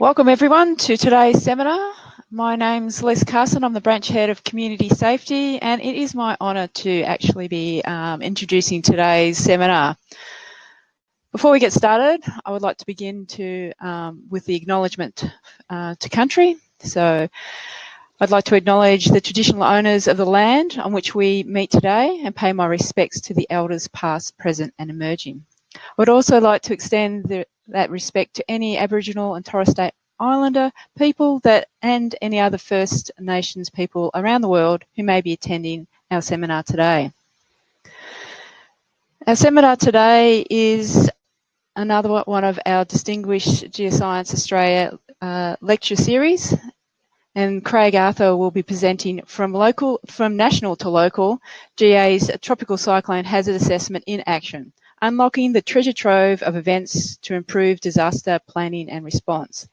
Welcome everyone to today's seminar. My name's Les Carson, I'm the branch head of community safety and it is my honour to actually be um, introducing today's seminar. Before we get started, I would like to begin to um, with the acknowledgement uh, to country. So I'd like to acknowledge the traditional owners of the land on which we meet today and pay my respects to the elders past, present and emerging. I would also like to extend the, that respect to any Aboriginal and Torres Strait Islander people that and any other First Nations people around the world who may be attending our seminar today. Our seminar today is another one of our distinguished Geoscience Australia uh, lecture series and Craig Arthur will be presenting from local, from national to local, GA's Tropical Cyclone Hazard Assessment in Action, unlocking the treasure trove of events to improve disaster planning and response.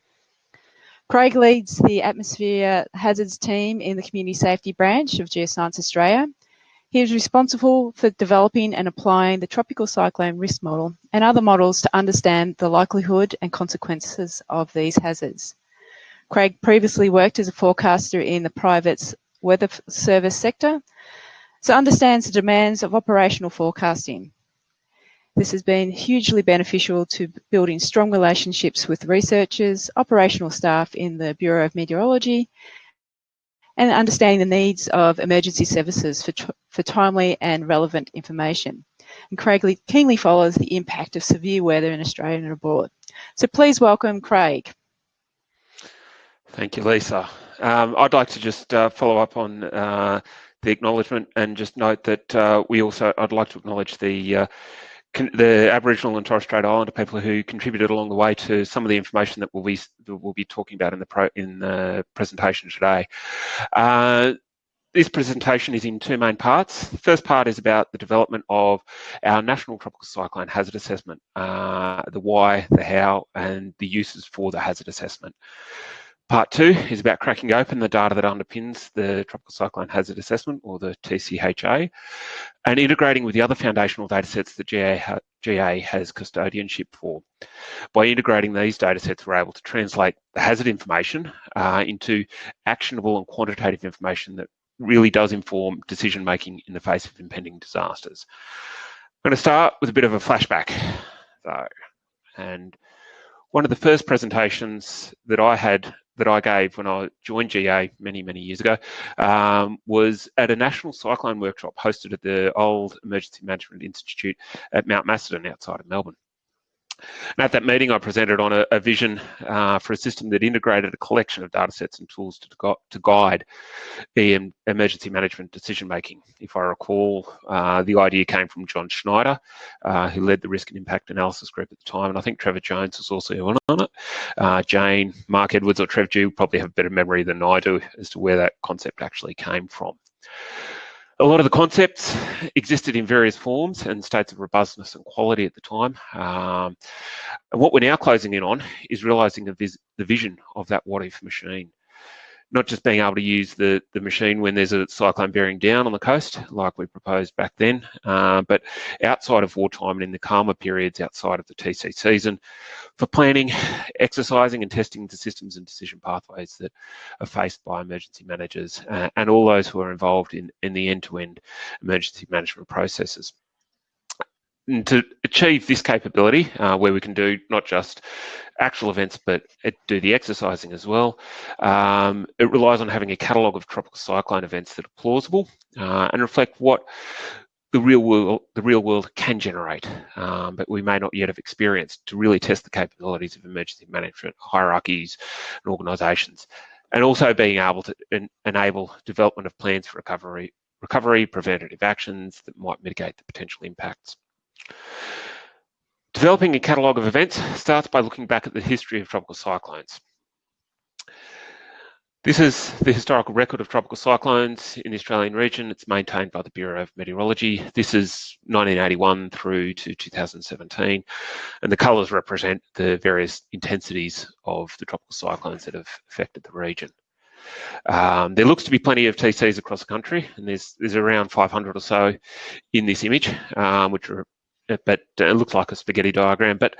Craig leads the atmosphere hazards team in the community safety branch of Geoscience Australia. He is responsible for developing and applying the tropical cyclone risk model and other models to understand the likelihood and consequences of these hazards. Craig previously worked as a forecaster in the private weather service sector, so understands the demands of operational forecasting. This has been hugely beneficial to building strong relationships with researchers, operational staff in the Bureau of Meteorology, and understanding the needs of emergency services for, for timely and relevant information. And Craig keenly follows the impact of severe weather in Australia and abroad. So please welcome Craig. Thank you, Lisa. Um, I'd like to just uh, follow up on uh, the acknowledgement and just note that uh, we also, I'd like to acknowledge the uh, the Aboriginal and Torres Strait Islander people who contributed along the way to some of the information that we'll be that we'll be talking about in the pro, in the presentation today. Uh, this presentation is in two main parts. The first part is about the development of our National Tropical Cyclone Hazard Assessment, uh, the why, the how, and the uses for the hazard assessment. Part two is about cracking open the data that underpins the Tropical Cyclone Hazard Assessment, or the TCHA, and integrating with the other foundational datasets that GA, GA has custodianship for. By integrating these datasets, we're able to translate the hazard information uh, into actionable and quantitative information that really does inform decision making in the face of impending disasters. I'm going to start with a bit of a flashback, though, and one of the first presentations that I had that I gave when I joined GA many, many years ago um, was at a national cyclone workshop hosted at the old Emergency Management Institute at Mount Macedon outside of Melbourne. And at that meeting, I presented on a, a vision uh, for a system that integrated a collection of data sets and tools to, to guide EM emergency management decision making. If I recall, uh, the idea came from John Schneider, uh, who led the risk and impact analysis group at the time, and I think Trevor Jones was also on it. Uh, Jane, Mark Edwards, or Trev G probably have a better memory than I do as to where that concept actually came from. A lot of the concepts existed in various forms and states of robustness and quality at the time. Um, what we're now closing in on is realizing the, the vision of that what if machine not just being able to use the, the machine when there's a cyclone bearing down on the coast, like we proposed back then, uh, but outside of wartime and in the calmer periods outside of the TC season for planning, exercising and testing the systems and decision pathways that are faced by emergency managers uh, and all those who are involved in, in the end-to-end -end emergency management processes and to achieve this capability, uh, where we can do not just actual events, but do the exercising as well, um, it relies on having a catalogue of tropical cyclone events that are plausible uh, and reflect what the real world the real world can generate, um, but we may not yet have experienced to really test the capabilities of emergency management hierarchies and organisations, and also being able to en enable development of plans for recovery, recovery, preventative actions that might mitigate the potential impacts. Developing a catalogue of events starts by looking back at the history of tropical cyclones. This is the historical record of tropical cyclones in the Australian region. It's maintained by the Bureau of Meteorology. This is 1981 through to 2017, and the colours represent the various intensities of the tropical cyclones that have affected the region. Um, there looks to be plenty of TCs across the country, and there's, there's around 500 or so in this image, um, which are but it looks like a spaghetti diagram. But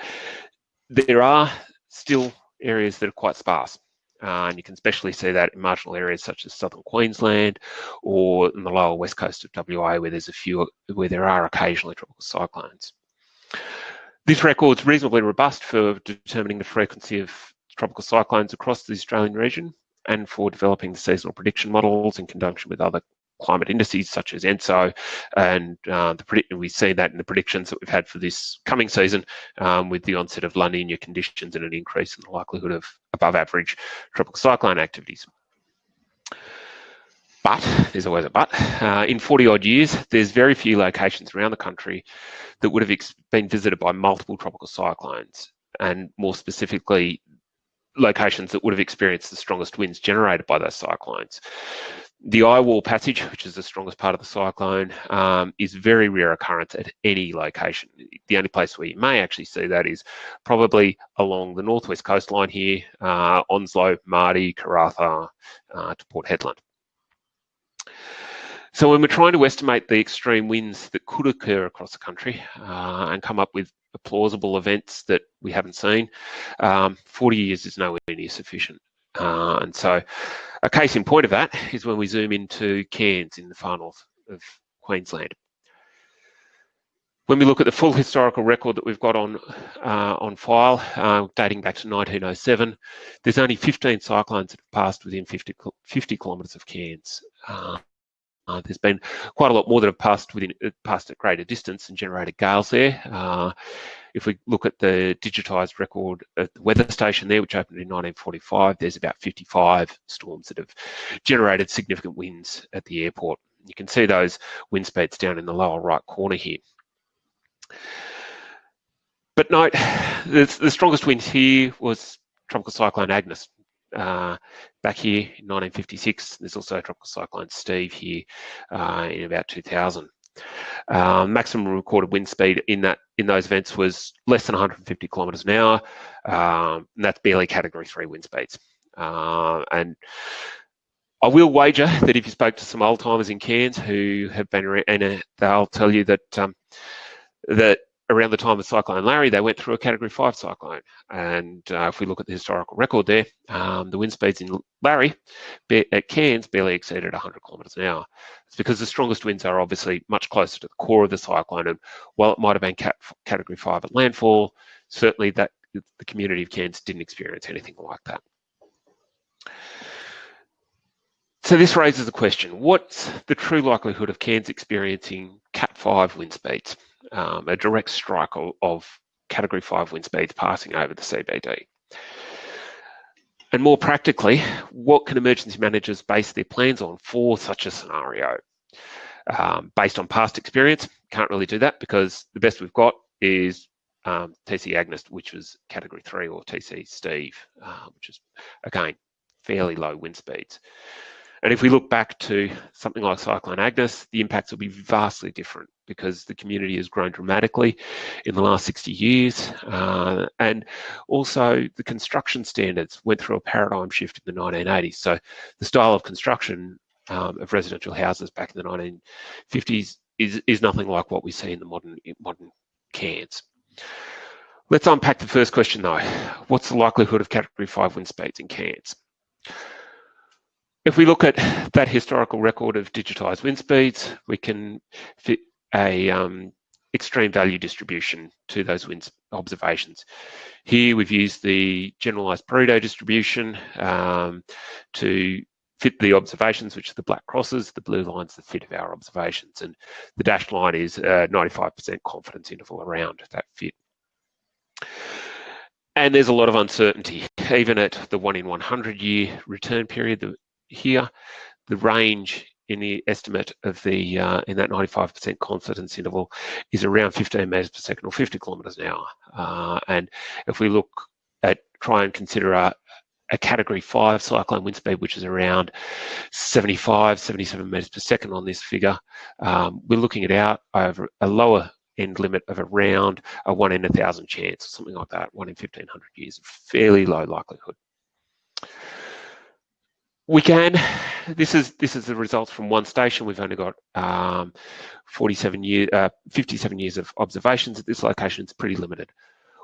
there are still areas that are quite sparse. Uh, and you can especially see that in marginal areas such as southern Queensland or in the lower west coast of WA where there's a few, where there are occasionally tropical cyclones. This record's reasonably robust for determining the frequency of tropical cyclones across the Australian region and for developing the seasonal prediction models in conjunction with other climate indices such as ENSO, and uh, we see that in the predictions that we've had for this coming season um, with the onset of La Nina conditions and an increase in the likelihood of above average tropical cyclone activities. But, there's always a but, uh, in 40 odd years, there's very few locations around the country that would have been visited by multiple tropical cyclones, and more specifically, locations that would have experienced the strongest winds generated by those cyclones the eye wall passage, which is the strongest part of the cyclone, um, is very rare occurrence at any location. The only place where you may actually see that is probably along the northwest coastline here, uh, Onslow, Mardie, Karratha uh, to Port Hedland. So when we're trying to estimate the extreme winds that could occur across the country uh, and come up with plausible events that we haven't seen, um, 40 years is nowhere near sufficient. Uh, and so a case in point of that is when we zoom into Cairns in the far north of Queensland. When we look at the full historical record that we've got on uh, on file, uh, dating back to 1907, there's only 15 cyclones that have passed within 50, 50 kilometres of Cairns. Uh, uh, there's been quite a lot more that have passed within uh, passed at greater distance and generated gales there. Uh, if we look at the digitised record at the weather station there, which opened in 1945, there's about 55 storms that have generated significant winds at the airport. You can see those wind speeds down in the lower right corner here. But note, the, the strongest wind here was Tropical Cyclone Agnes, uh, back here in 1956. There's also tropical cyclone Steve here uh, in about 2000. Um, maximum recorded wind speed in that in those events was less than 150 kilometres an hour, um, and that's barely Category Three wind speeds. Uh, and I will wager that if you spoke to some old timers in Cairns who have been around, and uh, they'll tell you that um, that around the time of Cyclone Larry, they went through a Category 5 cyclone. And uh, if we look at the historical record there, um, the wind speeds in Larry at Cairns barely exceeded 100 kilometres an hour. It's because the strongest winds are obviously much closer to the core of the cyclone. And while it might have been cat Category 5 at landfall, certainly that the community of Cairns didn't experience anything like that. So this raises the question, what's the true likelihood of Cairns experiencing Cat 5 wind speeds? Um, a direct strike of, category five wind speeds passing over the CBD. And more practically, what can emergency managers base their plans on for such a scenario? Um, based on past experience, can't really do that because the best we've got is um, TC Agnes, which was category three, or TC Steve, uh, which is again fairly low wind speeds. And if we look back to something like Cyclone Agnes, the impacts will be vastly different because the community has grown dramatically in the last 60 years. Uh, and also the construction standards went through a paradigm shift in the 1980s. So the style of construction um, of residential houses back in the 1950s is, is nothing like what we see in the modern, modern Cairns. Let's unpack the first question though. What's the likelihood of category five wind speeds in Cairns? If we look at that historical record of digitised wind speeds, we can a um, extreme value distribution to those wind observations. Here we've used the generalised Pareto distribution um, to fit the observations, which are the black crosses, the blue line's the fit of our observations, and the dashed line is a 95% confidence interval around that fit. And there's a lot of uncertainty, even at the one in 100 year return period, here, the range in the estimate of the uh, in that 95% confidence interval is around 15 meters per second or 50 kilometers an hour. Uh, and if we look at try and consider a, a category five cyclone wind speed, which is around 75, 77 meters per second on this figure, um, we're looking at out over a lower end limit of around a one in a thousand chance, or something like that, one in 1500 years, fairly low likelihood we can. This is this is the results from one station. We've only got um, 47 years, uh, 57 years of observations at this location. It's pretty limited.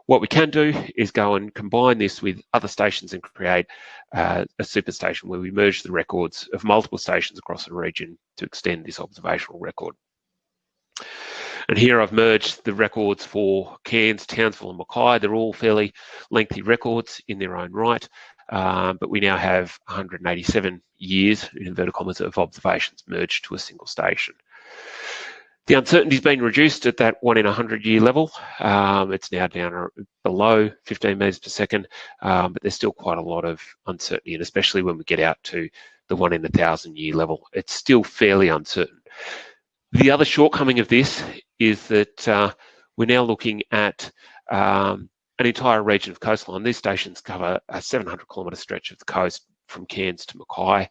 What we can do is go and combine this with other stations and create uh, a superstation where we merge the records of multiple stations across a region to extend this observational record. And here I've merged the records for Cairns, Townsville and Mackay. They're all fairly lengthy records in their own right, um, but we now have 187 years, in inverted commas, of observations merged to a single station. The uncertainty's been reduced at that one in a 100 year level. Um, it's now down below 15 metres per second, um, but there's still quite a lot of uncertainty, and especially when we get out to the one in a thousand year level, it's still fairly uncertain. The other shortcoming of this is that uh, we're now looking at um, an entire region of coastline. These stations cover a 700 kilometre stretch of the coast from Cairns to Mackay.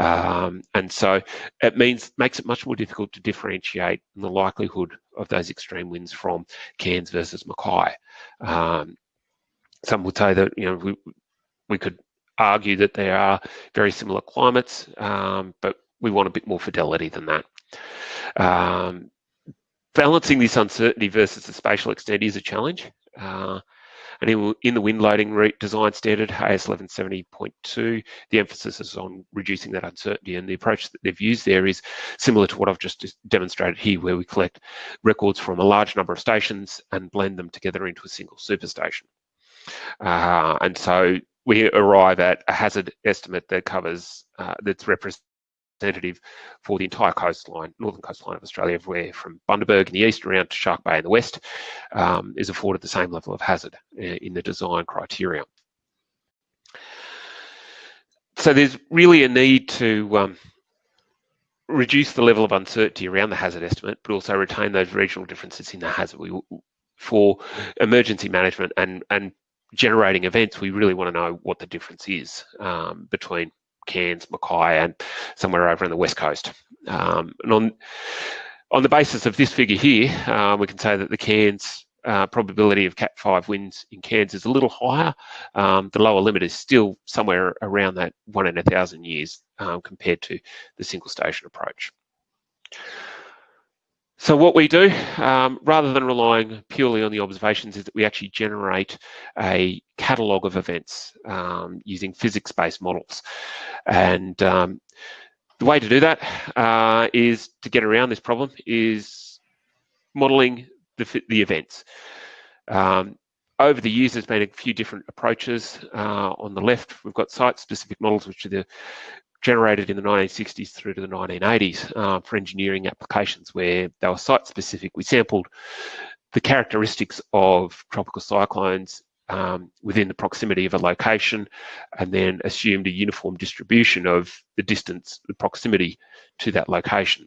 Um, and so it means makes it much more difficult to differentiate the likelihood of those extreme winds from Cairns versus Mackay. Um, some would say that you know we we could argue that there are very similar climates, um, but we want a bit more fidelity than that. Um, balancing this uncertainty versus the spatial extent is a challenge. Uh, and in, the wind loading route design standard, AS 1170.2, the emphasis is on reducing that uncertainty. And the approach that they've used there is similar to what I've just demonstrated here, where we collect records from a large number of stations and blend them together into a single superstation. Uh, and so we arrive at a hazard estimate that covers, uh, that's representative representative for the entire coastline, northern coastline of Australia, where from Bundaberg in the east around to Shark Bay in the west um, is afforded the same level of hazard uh, in the design criteria. So there's really a need to um, reduce the level of uncertainty around the hazard estimate, but also retain those regional differences in the hazard. We, for emergency management and, and generating events, we really want to know what the difference is um, between Cairns, Mackay, and somewhere over on the west coast. Um, and on on the basis of this figure here, uh, we can say that the Cairns uh, probability of Cat 5 winds in Cairns is a little higher. Um, the lower limit is still somewhere around that one in a thousand years um, compared to the single station approach. So what we do, um, rather than relying purely on the observations, is that we actually generate a catalogue of events um, using physics-based models. And um, the way to do that uh, is to get around this problem is modelling the, the events. Um, over the years, there's been a few different approaches. Uh, on the left, we've got site-specific models, which are the generated in the 1960s through to the 1980s uh, for engineering applications where they were site specific. We sampled the characteristics of tropical cyclones um, within the proximity of a location and then assumed a uniform distribution of the distance, the proximity to that location.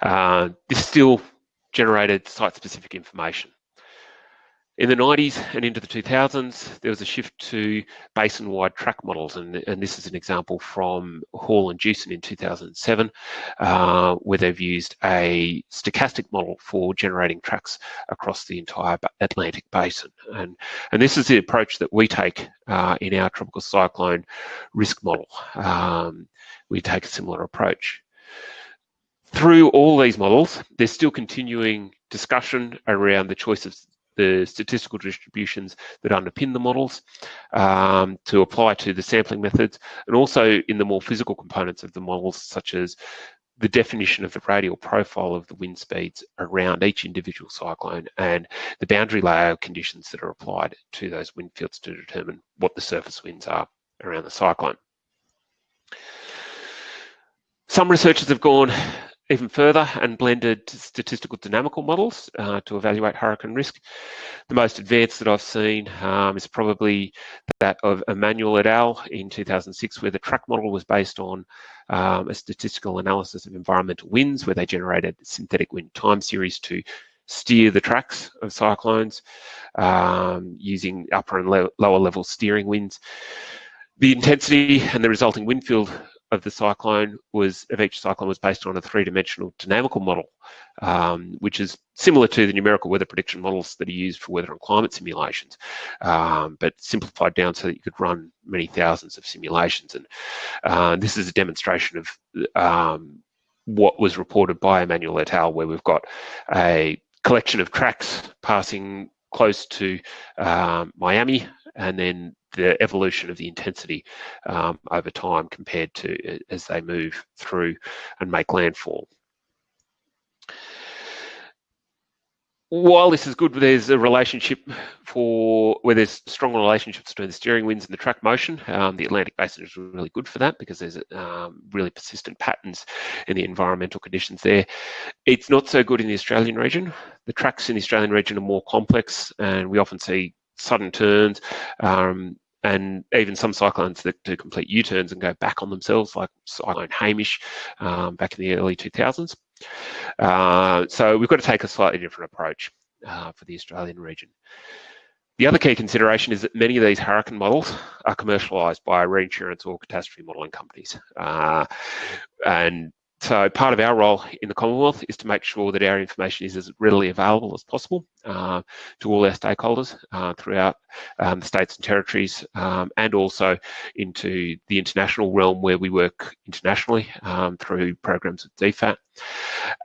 Uh, this still generated site-specific information. In the 90s and into the 2000s, there was a shift to basin-wide track models, and, and this is an example from Hall and Jewson in 2007, uh, where they've used a stochastic model for generating tracks across the entire Atlantic basin. And, and this is the approach that we take uh, in our tropical cyclone risk model. Um, we take a similar approach. Through all these models, there's still continuing discussion around the choice of the statistical distributions that underpin the models um, to apply to the sampling methods and also in the more physical components of the models such as the definition of the radial profile of the wind speeds around each individual cyclone and the boundary layer conditions that are applied to those wind fields to determine what the surface winds are around the cyclone. Some researchers have gone even further and blended statistical dynamical models uh, to evaluate hurricane risk. The most advanced that I've seen um, is probably that of Emanuel et al. in 2006, where the track model was based on um, a statistical analysis of environmental winds, where they generated synthetic wind time series to steer the tracks of cyclones um, using upper and lower level steering winds. The intensity and the resulting wind field of the cyclone was of each cyclone was based on a three-dimensional dynamical model, um, which is similar to the numerical weather prediction models that are used for weather and climate simulations, um, but simplified down so that you could run many thousands of simulations. And uh, this is a demonstration of um, what was reported by Emanuel et al., where we've got a collection of tracks passing close to um, Miami, and then the evolution of the intensity um, over time compared to as they move through and make landfall. while this is good, there's a relationship for where there's strong relationships between the steering winds and the track motion. Um, the Atlantic Basin is really good for that because there's um, really persistent patterns in the environmental conditions there. It's not so good in the Australian region. The tracks in the Australian region are more complex, and we often see sudden turns. Um, and even some cyclones that do complete U-turns and go back on themselves, like Cyclone Hamish um, back in the early 2000s. Uh, so we've got to take a slightly different approach uh, for the Australian region. The other key consideration is that many of these hurricane models are commercialised by reinsurance or catastrophe modelling companies. Uh, and so part of our role in the Commonwealth is to make sure that our information is as readily available as possible uh, to all our stakeholders uh, throughout um, the states and territories um, and also into the international realm where we work internationally um, through programs with DFAT.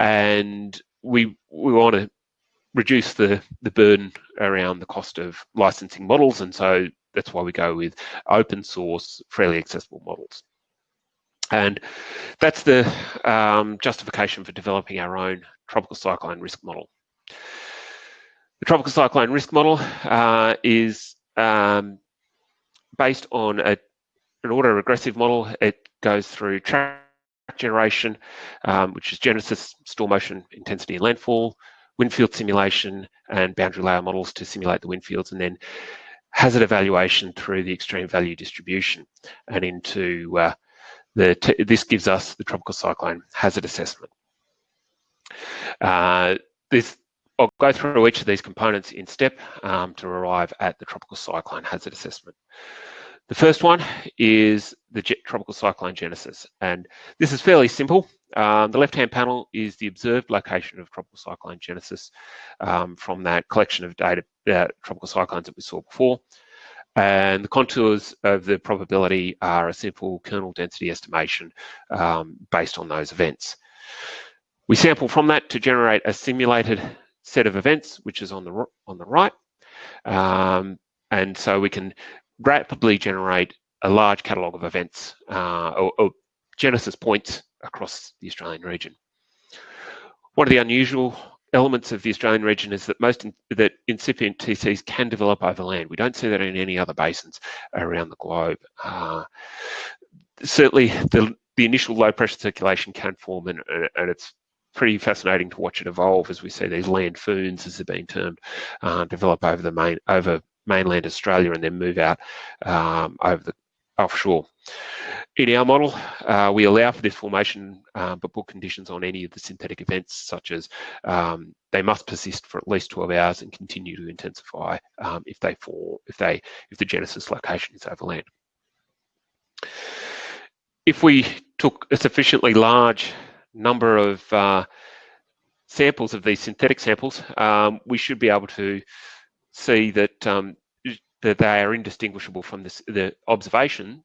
And we, we want to reduce the, the burden around the cost of licensing models and so that's why we go with open source, freely accessible models. And that's the um, justification for developing our own tropical cyclone risk model. The tropical cyclone risk model uh, is um, based on a, an autoregressive model. It goes through track generation, um, which is genesis, storm motion, intensity and landfall, wind field simulation, and boundary layer models to simulate the wind fields, and then hazard evaluation through the extreme value distribution and into uh, the this gives us the tropical cyclone hazard assessment. Uh, this, I'll go through each of these components in step um, to arrive at the tropical cyclone hazard assessment. The first one is the tropical cyclone genesis, and this is fairly simple. Um, the left-hand panel is the observed location of tropical cyclone genesis um, from that collection of data, uh, tropical cyclones that we saw before. And the contours of the probability are a simple kernel density estimation um, based on those events. We sample from that to generate a simulated set of events, which is on the, on the right. Um, and so we can rapidly generate a large catalogue of events uh, or, or genesis points across the Australian region. One of the unusual elements of the Australian region is that most in, that incipient TCs can develop over land. We don't see that in any other basins around the globe. Uh, certainly, the the initial low pressure circulation can form, and, and it's pretty fascinating to watch it evolve as we see these landphoons, as they're being termed, uh, develop over the main over mainland Australia and then move out um, over the offshore. In our model, uh, we allow for this formation, uh, but put conditions on any of the synthetic events, such as um, they must persist for at least 12 hours and continue to intensify um, if they fall, if they, if the genesis location is over land. If we took a sufficiently large number of uh, samples of these synthetic samples, um, we should be able to see that um, that they are indistinguishable from this, the observation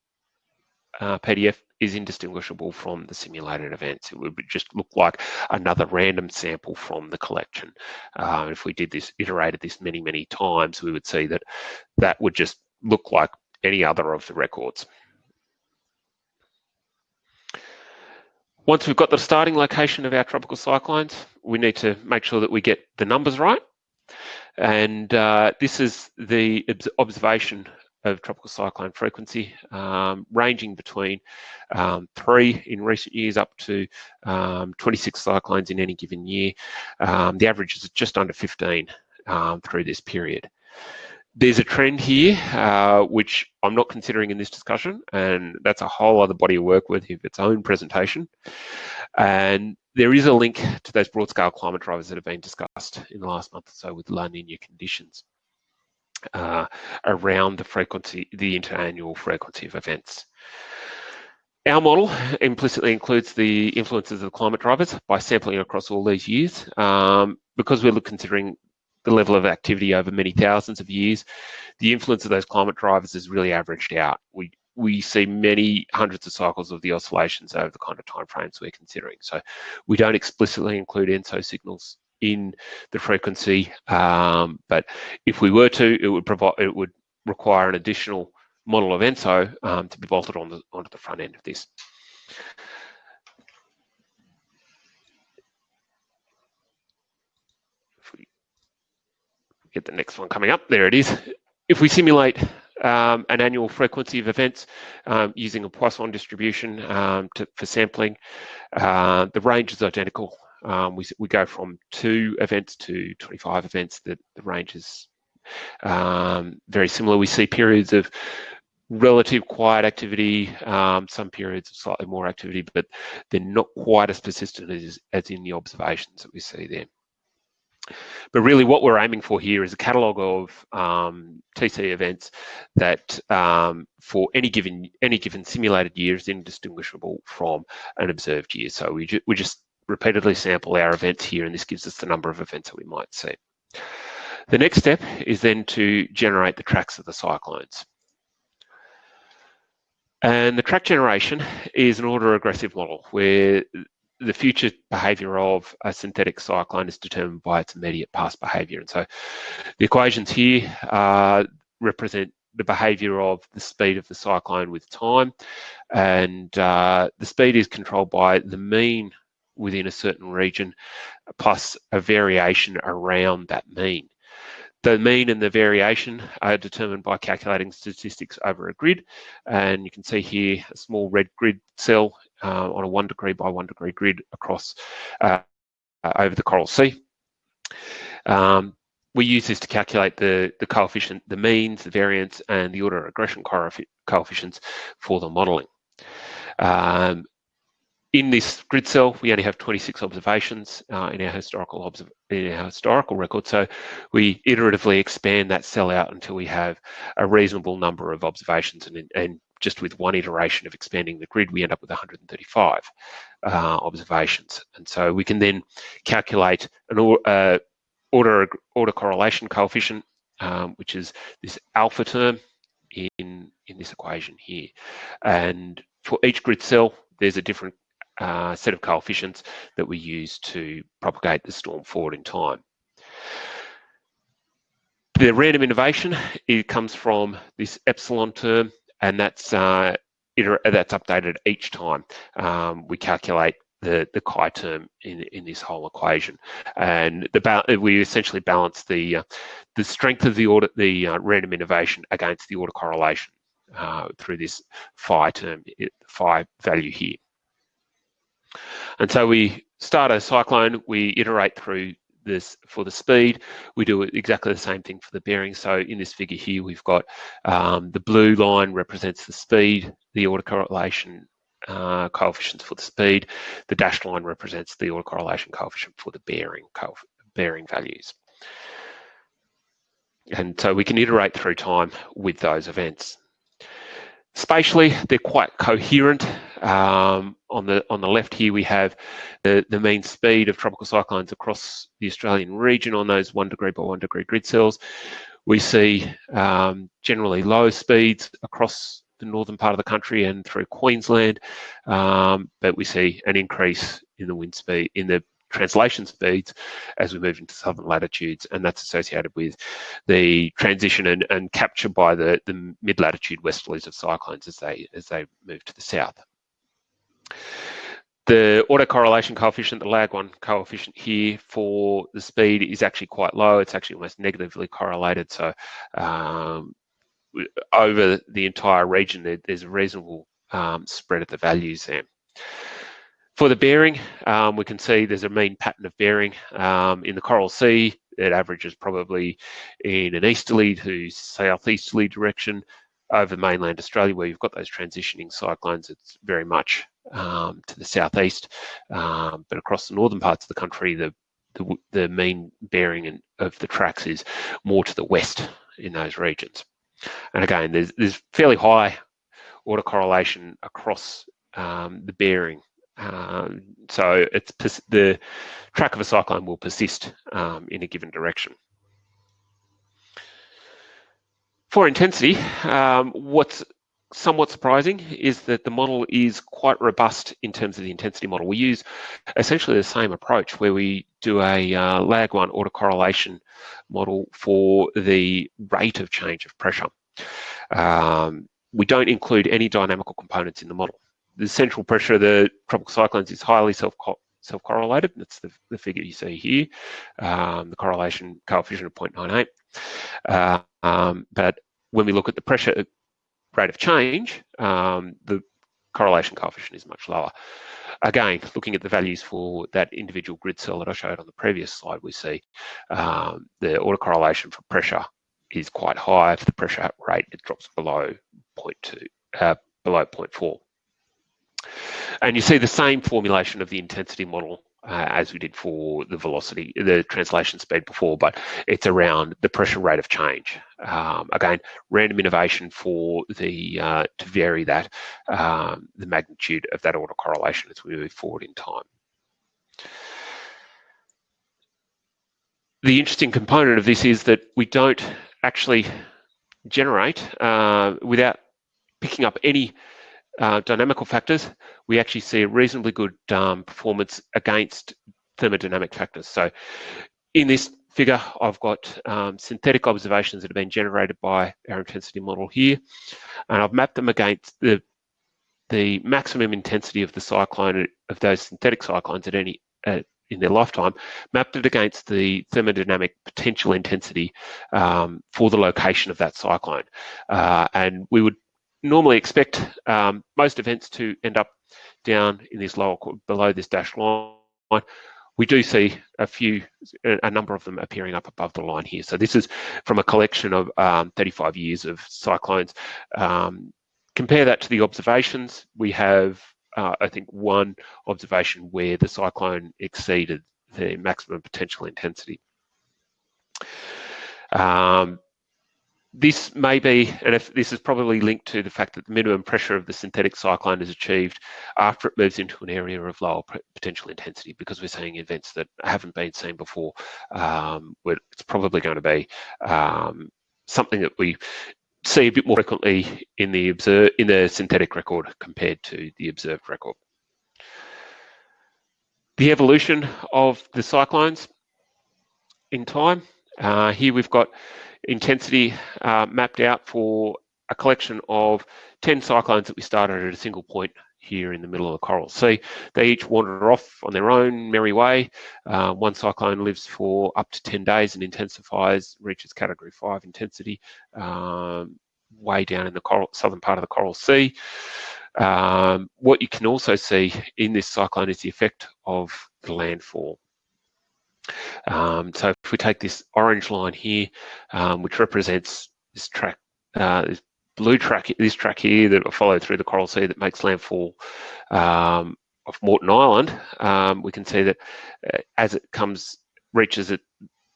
uh, PDF is indistinguishable from the simulated events. It would just look like another random sample from the collection. Uh, if we did this, iterated this many, many times, we would see that that would just look like any other of the records. Once we've got the starting location of our tropical cyclones, we need to make sure that we get the numbers right. And uh, this is the observation of tropical cyclone frequency, um, ranging between um, three in recent years up to um, 26 cyclones in any given year. Um, the average is just under 15 um, through this period. There's a trend here, uh, which I'm not considering in this discussion, and that's a whole other body of work with its own presentation. And there is a link to those broad scale climate drivers that have been discussed in the last month or so with La Nina conditions uh, around the frequency, the interannual frequency of events. Our model implicitly includes the influences of the climate drivers by sampling across all these years. Um, because we're considering the level of activity over many thousands of years, the influence of those climate drivers is really averaged out. We we see many hundreds of cycles of the oscillations over the kind of timeframes we're considering. So we don't explicitly include ENSO signals in the frequency, um, but if we were to, it would provide, it would require an additional model of ENSO um, to be bolted on the, onto the front end of this. Get the next one coming up, there it is. If we simulate um, an annual frequency of events um, using a Poisson distribution um, to, for sampling. Uh, the range is identical. Um, we, we go from two events to 25 events. The, the range is um, very similar. We see periods of relative quiet activity, um, some periods of slightly more activity, but they're not quite as persistent as, as in the observations that we see there. But really what we're aiming for here is a catalogue of um, TC events that um, for any given any given simulated year is indistinguishable from an observed year. So we, ju we just repeatedly sample our events here and this gives us the number of events that we might see. The next step is then to generate the tracks of the cyclones. And the track generation is an autoregressive model where the future behavior of a synthetic cyclone is determined by its immediate past behavior. And so the equations here uh, represent the behavior of the speed of the cyclone with time. And uh, the speed is controlled by the mean within a certain region plus a variation around that mean. The mean and the variation are determined by calculating statistics over a grid. And you can see here a small red grid cell uh, on a one degree by one degree grid across uh, over the Coral Sea. Um, we use this to calculate the, the coefficient, the means, the variance, and the order of regression coefficients for the modelling. Um, in this grid cell, we only have 26 observations uh, in our historical in our historical record. So we iteratively expand that cell out until we have a reasonable number of observations. And, and just with one iteration of expanding the grid, we end up with 135 uh, observations. And so we can then calculate an uh, order autocorrelation coefficient, um, which is this alpha term in in this equation here. And for each grid cell, there's a different uh, set of coefficients that we use to propagate the storm forward in time. The random innovation, it comes from this epsilon term, and that's uh, that's updated each time um, we calculate the, the chi term in, in this whole equation. And the we essentially balance the uh, the strength of the order, the uh, random innovation against the autocorrelation uh, through this phi term, phi value here. And so we start a cyclone, we iterate through this for the speed. We do exactly the same thing for the bearing. So in this figure here, we've got um, the blue line represents the speed, the autocorrelation uh, coefficients for the speed. The dashed line represents the autocorrelation coefficient for the bearing, bearing values. And so we can iterate through time with those events. Spatially, they're quite coherent. Um, on the on the left here, we have the, the mean speed of tropical cyclones across the Australian region on those one degree by one degree grid cells. We see um, generally low speeds across the northern part of the country and through Queensland, um, but we see an increase in the wind speed in the translation speeds as we move into southern latitudes, and that's associated with the transition and, and capture by the, the mid-latitude westerlies of cyclones as they as they move to the south. The autocorrelation coefficient, the lag one coefficient here for the speed is actually quite low. It's actually almost negatively correlated. So um, over the entire region, there, there's a reasonable um, spread of the values there. For the bearing, um, we can see there's a mean pattern of bearing. Um, in the Coral Sea, it averages probably in an easterly to southeasterly direction. Over mainland Australia, where you've got those transitioning cyclones, it's very much um, to the southeast. Um, but across the northern parts of the country, the the, the mean bearing of the tracks is more to the west in those regions. And again, there's, there's fairly high autocorrelation across um, the bearing um, so it's the track of a cyclone will persist um, in a given direction. For intensity, um, what's somewhat surprising is that the model is quite robust in terms of the intensity model. We use essentially the same approach where we do a uh, lag one autocorrelation model for the rate of change of pressure. Um, we don't include any dynamical components in the model. The central pressure of the tropical cyclones is highly self self-correlated. That's the, the, figure you see here, um, the correlation coefficient of 0.98. Uh, um, but when we look at the pressure rate of change, um, the correlation coefficient is much lower. Again, looking at the values for that individual grid cell that I showed on the previous slide, we see um, the autocorrelation for pressure is quite high. For the pressure rate, it drops below 0.2, uh, below 0.4. And you see the same formulation of the intensity model uh, as we did for the velocity, the translation speed before, but it's around the pressure rate of change. Um, again, random innovation for the uh, to vary that um, the magnitude of that autocorrelation as we move forward in time. The interesting component of this is that we don't actually generate uh, without picking up any uh, dynamical factors, we actually see a reasonably good um, performance against thermodynamic factors. So in this figure, I've got um, synthetic observations that have been generated by our intensity model here, and I've mapped them against the the maximum intensity of the cyclone of those synthetic cyclones at any uh, in their lifetime, mapped it against the thermodynamic potential intensity um, for the location of that cyclone. Uh, and we would normally expect um, most events to end up down in this lower, below this dashed line. We do see a few, a number of them appearing up above the line here. So this is from a collection of um, 35 years of cyclones. Um, compare that to the observations. We have, uh, I think, one observation where the cyclone exceeded the maximum potential intensity. Um, this may be, and if this is probably linked to the fact that the minimum pressure of the synthetic cyclone is achieved after it moves into an area of lower potential intensity because we're seeing events that haven't been seen before. Um, it's probably going to be um, something that we see a bit more frequently in the observe, in the synthetic record compared to the observed record. The evolution of the cyclones in time. Uh, here we've got intensity uh, mapped out for a collection of 10 cyclones that we started at a single point here in the middle of the coral sea. They each wander off on their own merry way. Uh, one cyclone lives for up to 10 days and intensifies, reaches category five intensity um, way down in the coral, southern part of the Coral Sea. Um, what you can also see in this cyclone is the effect of the landfall. Um, so if we take this orange line here, um, which represents this track, uh, this blue track, this track here that followed through the Coral Sea that makes landfall um, of Moreton Island, um, we can see that uh, as it comes, reaches it,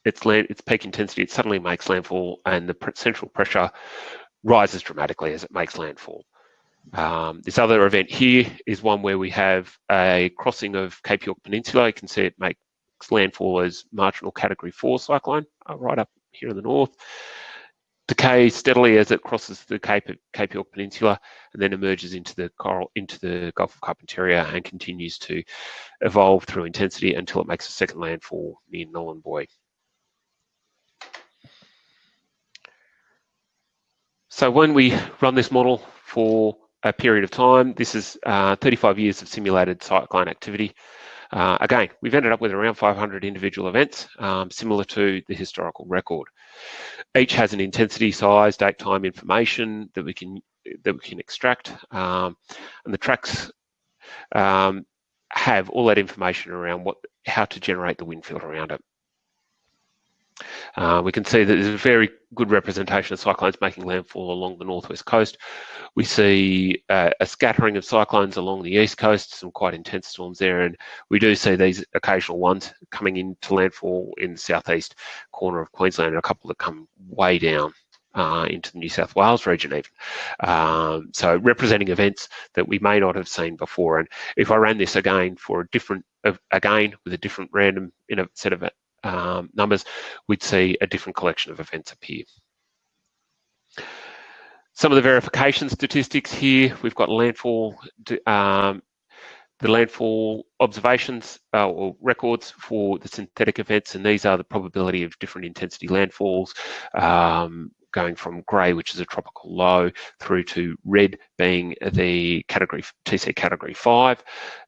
its land, its peak intensity, it suddenly makes landfall, and the central pressure rises dramatically as it makes landfall. Um, this other event here is one where we have a crossing of Cape York Peninsula. You can see it make landfall as marginal category four cyclone uh, right up here in the north. Decay steadily as it crosses the Cape, Cape York Peninsula and then emerges into the coral into the Gulf of Carpentaria and continues to evolve through intensity until it makes a second landfall near Nhulunbuy. So when we run this model for a period of time, this is uh, 35 years of simulated cyclone activity. Uh, again, we've ended up with around 500 individual events, um, similar to the historical record. Each has an intensity, size, date, time information that we can that we can extract, um, and the tracks um, have all that information around what how to generate the wind field around it. Uh, we can see that there's a very good representation of cyclones making landfall along the northwest coast. We see uh, a scattering of cyclones along the east coast, some quite intense storms there, and we do see these occasional ones coming into landfall in the southeast corner of Queensland, and a couple that come way down uh, into the New South Wales region even. Um, so representing events that we may not have seen before. And if I ran this again for a different, uh, again with a different random in a set of um, numbers, we'd see a different collection of events appear. Some of the verification statistics here, we've got landfall um, the landfall observations uh, or records for the synthetic events, and these are the probability of different intensity landfalls, um, going from grey, which is a tropical low, through to red being the category TC category five.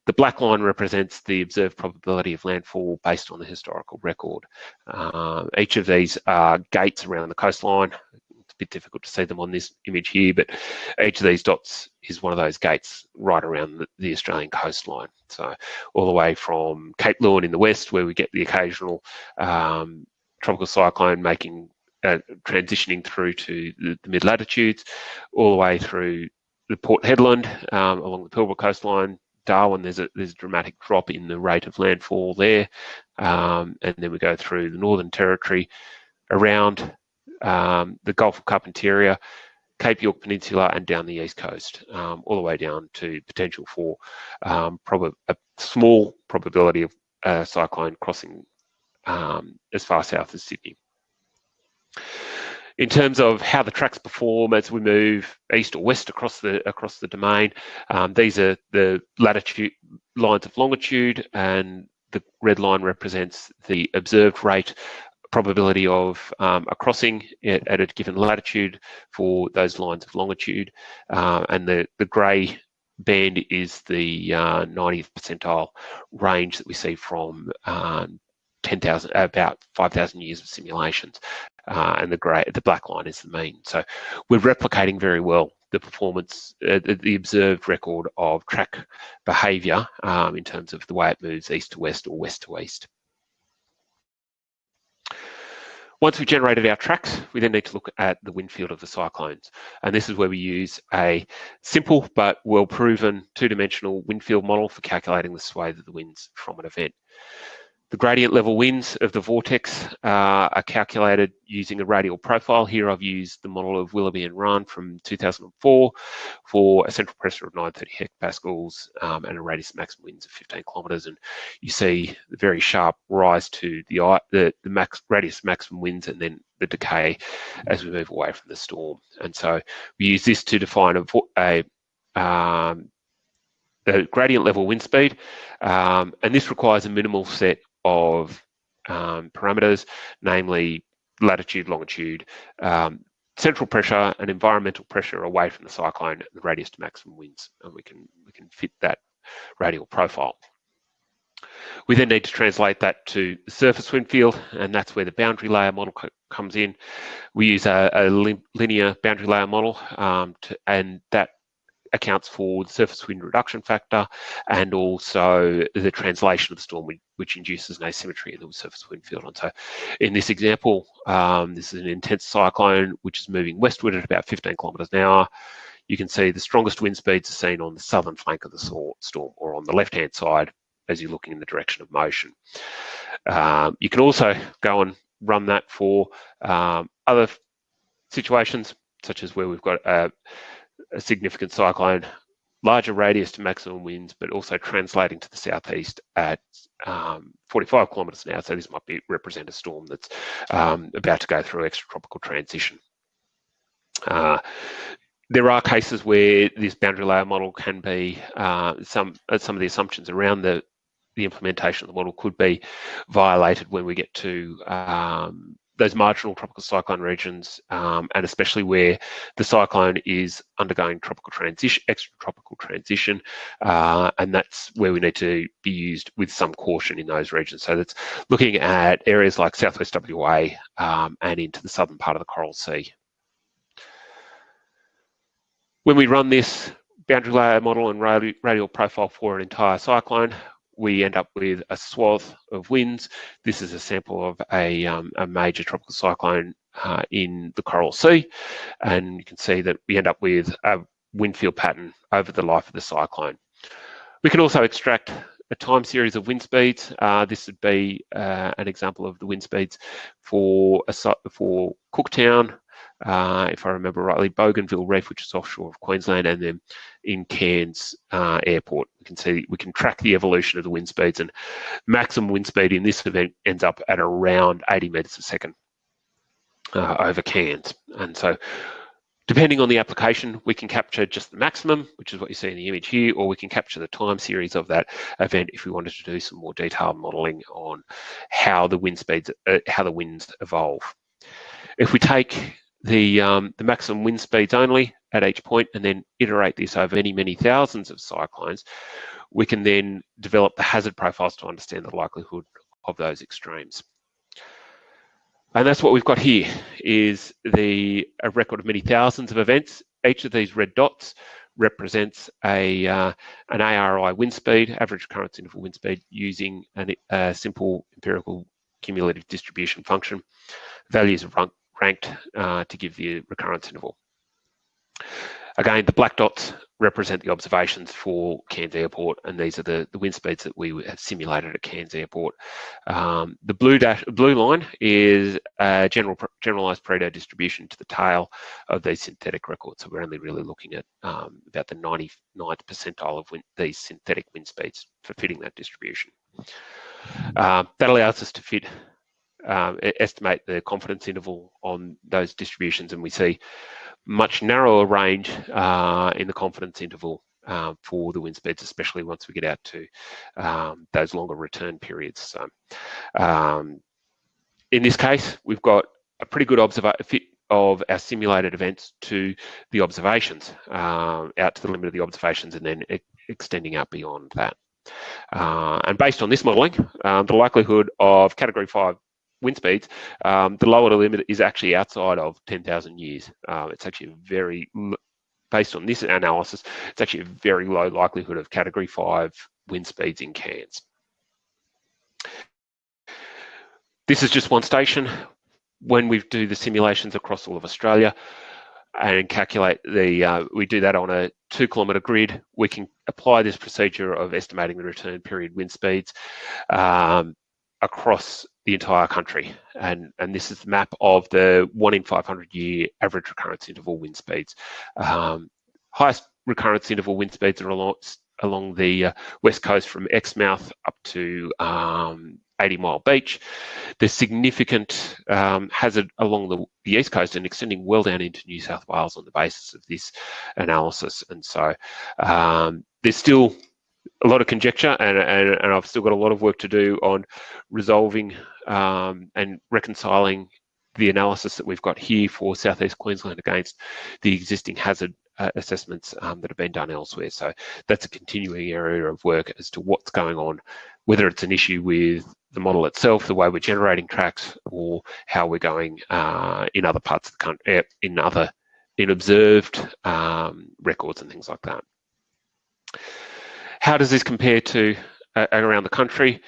The black line represents the observed probability of landfall based on the historical record. Uh, each of these are gates around the coastline It's a bit difficult to see them on this image here, but each of these dots is one of those gates right around the, the Australian coastline. So all the way from Cape Leeuwin in the west, where we get the occasional um, tropical cyclone making uh, transitioning through to the, the mid latitudes, all the way through the Port Hedland um, along the Pilbara coastline, Darwin, there's a there's a dramatic drop in the rate of landfall there, um, and then we go through the Northern Territory, around um, the Gulf of Carpentaria, Cape York Peninsula, and down the east coast, um, all the way down to potential for um, a small probability of a cyclone crossing um, as far south as Sydney. In terms of how the tracks perform as we move east or west across the across the domain, um, these are the latitude lines of longitude, and the red line represents the observed rate probability of um, a crossing at, at, a given latitude for those lines of longitude. Uh, and the, the grey band is the uh, 90th percentile range that we see from um, 10,000, about 5,000 years of simulations. Uh, and the grey, the black line is the mean. So we're replicating very well the performance, uh, the, the, observed record of track behaviour um, in terms of the way it moves east to west or west to east. Once we've generated our tracks, we then need to look at the wind field of the cyclones. And this is where we use a simple but well-proven two-dimensional wind field model for calculating the sway of the winds from an event. The gradient level winds of the vortex uh, are calculated using a radial profile. Here I've used the model of Willoughby and Rahn from 2004 for a central pressure of 930 hectopascals um, and a radius maximum winds of 15 kilometres. And you see the very sharp rise to the, the, the max, radius maximum winds and then the decay as we move away from the storm. And so we use this to define a, a um, the gradient level wind speed, um, and this requires a minimal set of um, parameters, namely latitude, longitude, um, central pressure and environmental pressure away from the cyclone the radius to maximum winds, and we can we can fit that radial profile. We then need to translate that to the surface wind field, and that's where the boundary layer model comes in. We use a, a linear boundary layer model, um, to, and that accounts for the surface wind reduction factor and also the translation of the storm, which induces an asymmetry in the surface wind field. And so in this example, um, this is an intense cyclone which is moving westward at about 15 kilometres an hour. You can see the strongest wind speeds are seen on the southern flank of the storm or on the left-hand side as you're looking in the direction of motion. Um, you can also go and run that for um, other situations, such as where we've got a a significant cyclone, larger radius to maximum winds, but also translating to the southeast at um, 45 kilometres an hour. So this might be represent a storm that's um, about to go through extratropical transition. Uh, there are cases where this boundary layer model can be uh, some uh, some of the assumptions around the the implementation of the model could be violated when we get to um, those marginal tropical cyclone regions, um, and especially where the cyclone is undergoing tropical transition, extratropical transition, uh, and that's where we need to be used with some caution in those regions. So that's looking at areas like southwest WA um, and into the southern part of the Coral Sea. When we run this boundary layer model and radial profile for an entire cyclone, we end up with a swath of winds. This is a sample of a, um, a major tropical cyclone uh, in the Coral Sea. And you can see that we end up with a wind field pattern over the life of the cyclone. We can also extract a time series of wind speeds. Uh, this would be uh, an example of the wind speeds for, a, for Cooktown, uh, if I remember rightly, Bougainville Reef, which is offshore of Queensland, and then in Cairns uh, Airport. We can see we can track the evolution of the wind speeds, and maximum wind speed in this event ends up at around 80 metres a second uh, over Cairns. And so Depending on the application, we can capture just the maximum, which is what you see in the image here, or we can capture the time series of that event if we wanted to do some more detailed modeling on how the wind speeds, uh, how the winds evolve. If we take the, um, the maximum wind speeds only at each point and then iterate this over many, many thousands of cyclones, we can then develop the hazard profiles to understand the likelihood of those extremes. And that's what we've got here is the a record of many thousands of events. Each of these red dots represents a uh, an ARI wind speed, average recurrence interval wind speed, using an, a simple empirical cumulative distribution function. Values are ranked uh, to give the recurrence interval. Again, the black dots represent the observations for Cairns Airport, and these are the, the wind speeds that we have simulated at Cairns Airport. Um, the blue dash, blue line is a general generalized Pareto distribution to the tail of these synthetic records. So we're only really looking at um, about the 99th percentile of wind, these synthetic wind speeds for fitting that distribution. Uh, that allows us to fit um, estimate the confidence interval on those distributions, and we see much narrower range uh, in the confidence interval uh, for the wind speeds, especially once we get out to um, those longer return periods. So, um, in this case, we've got a pretty good fit of our simulated events to the observations, uh, out to the limit of the observations, and then e extending out beyond that. Uh, and based on this modelling, um, the likelihood of Category 5 wind speeds, um, the lower the limit is actually outside of 10,000 years. Uh, it's actually very, based on this analysis, it's actually a very low likelihood of category five wind speeds in Cairns. This is just one station. When we do the simulations across all of Australia and calculate the, uh, we do that on a two kilometre grid, we can apply this procedure of estimating the return period wind speeds um, across the entire country. And, and this is the map of the one in 500 year average recurrence interval wind speeds. Um, highest recurrence interval wind speeds are along, along the uh, west coast from Exmouth up to um, 80 Mile Beach. There's significant um, hazard along the, the, east coast and extending well down into New South Wales on the basis of this analysis. And so um, there's still a lot of conjecture and, and, and, I've still got a lot of work to do on resolving um, and reconciling the analysis that we've got here for Southeast Queensland against the existing hazard uh, assessments um, that have been done elsewhere. So that's a continuing area of work as to what's going on, whether it's an issue with the model itself, the way we're generating tracks, or how we're going uh, in other parts of the country, eh, in other, in observed um, records and things like that. How does this compare to uh, around the country?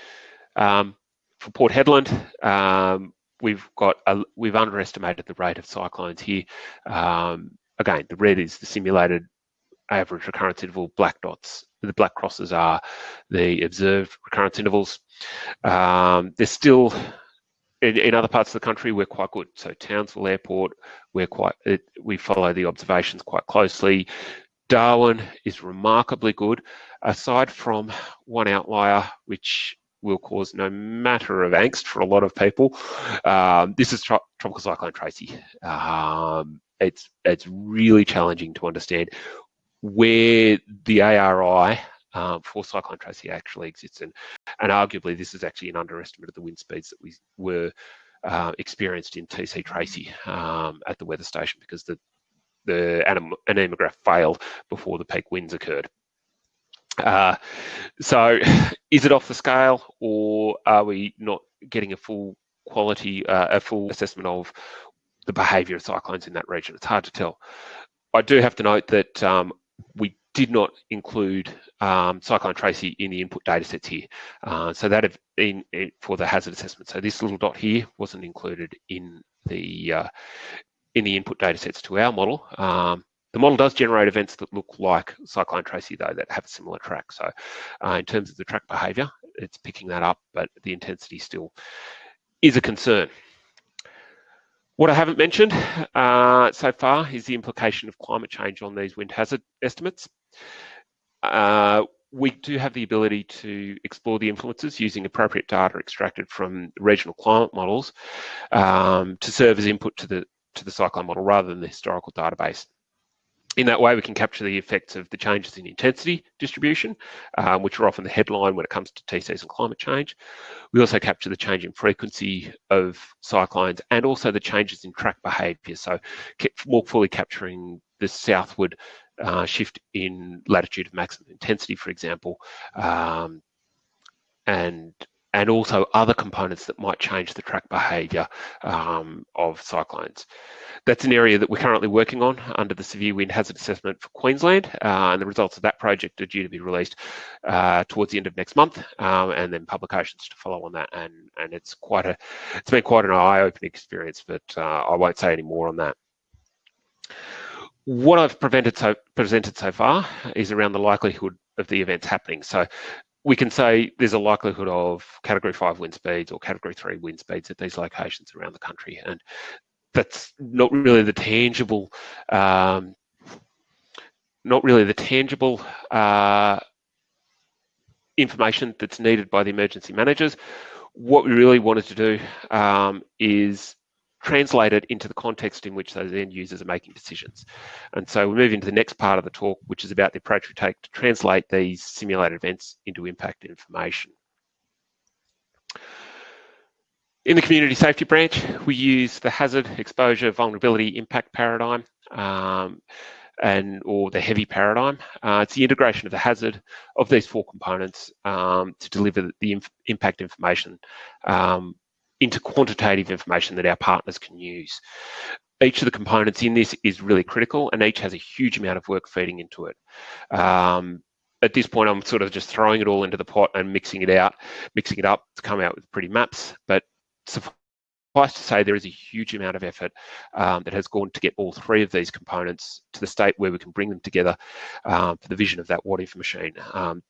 Um, for Port Hedland, um, we've got a, we've underestimated the rate of cyclones here. Um, again, the red is the simulated average recurrence interval. Black dots, the black crosses are the observed recurrence intervals. Um, there's still in, in, other parts of the country, we're quite good. So Townsville Airport, we're quite it, we follow the observations quite closely. Darwin is remarkably good, aside from one outlier, which will cause no matter of angst for a lot of people. Um, this is tro Tropical Cyclone Tracy. Um, it's, it's really challenging to understand where the ARI um, for Cyclone Tracy actually exists. And, and arguably, this is actually an underestimate of the wind speeds that we were uh, experienced in TC Tracy um, at the weather station because the the anemograph failed before the peak winds occurred. Uh, so is it off the scale or are we not getting a full quality, uh, a full assessment of the behaviour of cyclones in that region? It's hard to tell. I do have to note that um, we did not include um, Cyclone Tracy in the input data sets here. Uh, so that for the hazard assessment. So this little dot here wasn't included in the uh, in the input data sets to our model. Um, the model does generate events that look like Cyclone Tracy though, that have a similar track. So uh, in terms of the track behavior, it's picking that up, but the intensity still is a concern. What I haven't mentioned uh, so far is the implication of climate change on these wind hazard estimates. Uh, we do have the ability to explore the influences using appropriate data extracted from regional climate models um, to serve as input to the to the cyclone model rather than the historical database. In that way, we can capture the effects of the changes in intensity distribution, um, which are often the headline when it comes to T-season climate change. We also capture the change in frequency of cyclones and also the changes in track behaviour, so more fully capturing the southward uh, shift in latitude of maximum intensity, for example, um, and and also other components that might change the track behaviour um, of cyclones. That's an area that we're currently working on under the Severe Wind Hazard Assessment for Queensland, uh, and the results of that project are due to be released uh, towards the end of next month, um, and then publications to follow on that. And and it's quite a, it's been quite an eye-opening experience, but uh, I won't say any more on that. What I've so, presented so far is around the likelihood of the events happening. So we can say there's a likelihood of category five wind speeds or category three wind speeds at these locations around the country. And that's not really the tangible, um, not really the tangible uh, information that's needed by the emergency managers. What we really wanted to do um, is translate it into the context in which those end users are making decisions. And so we move into the next part of the talk, which is about the approach we take to translate these simulated events into impact information. In the community safety branch, we use the hazard, exposure, vulnerability, impact paradigm, um, and or the heavy paradigm. Uh, it's the integration of the hazard of these four components um, to deliver the inf impact information um, into quantitative information that our partners can use. Each of the components in this is really critical and each has a huge amount of work feeding into it. Um, at this point, I'm sort of just throwing it all into the pot and mixing it out, mixing it up to come out with pretty maps. But suffice to say, there is a huge amount of effort um, that has gone to get all three of these components to the state where we can bring them together um, for the vision of that what if machine. Um,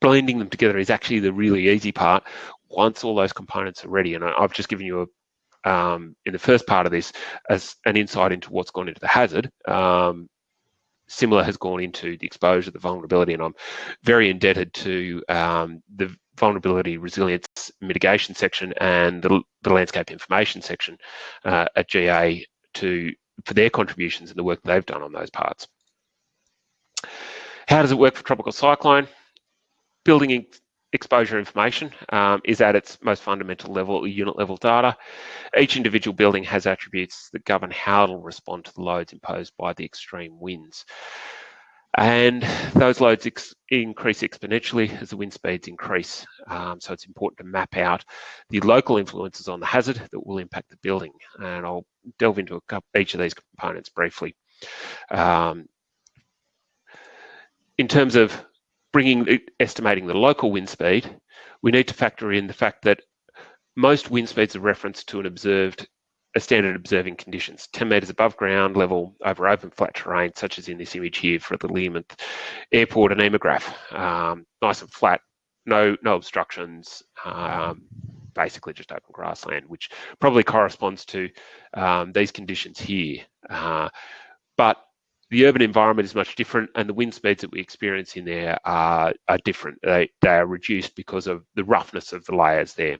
blending them together is actually the really easy part once all those components are ready. And I've just given you a, um, in the first part of this as an insight into what's gone into the hazard. Um, similar has gone into the exposure, the vulnerability, and I'm very indebted to um, the vulnerability resilience mitigation section and the, the landscape information section uh, at GA to for their contributions and the work they've done on those parts. How does it work for tropical cyclone? Building exposure information um, is at its most fundamental level, unit level data. Each individual building has attributes that govern how it'll respond to the loads imposed by the extreme winds. And those loads ex increase exponentially as the wind speeds increase. Um, so it's important to map out the local influences on the hazard that will impact the building. And I'll delve into couple, each of these components briefly. Um, in terms of bringing estimating the local wind speed, we need to factor in the fact that most wind speeds are referenced to an observed a standard observing conditions, 10 metres above ground level over open flat terrain, such as in this image here for the Learmonth Airport anemograph. Um, nice and flat, no, no obstructions, um, basically just open grassland, which probably corresponds to um, these conditions here. Uh, but the urban environment is much different and the wind speeds that we experience in there are, are different. They, they are reduced because of the roughness of the layers there.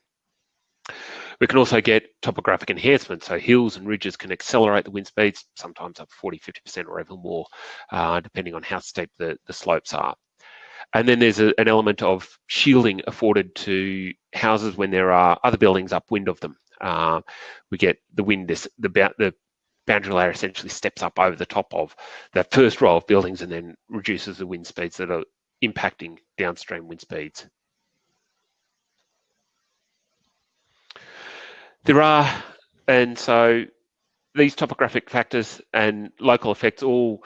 We can also get topographic enhancement, so hills and ridges can accelerate the wind speeds, sometimes up 40, 50% or even more, uh, depending on how steep the, the slopes are. And then there's a, an element of shielding afforded to houses when there are other buildings upwind of them. Uh, we get the wind, this, the, the boundary layer essentially steps up over the top of that first row of buildings and then reduces the wind speeds that are impacting downstream wind speeds. There are, and so these topographic factors and local effects all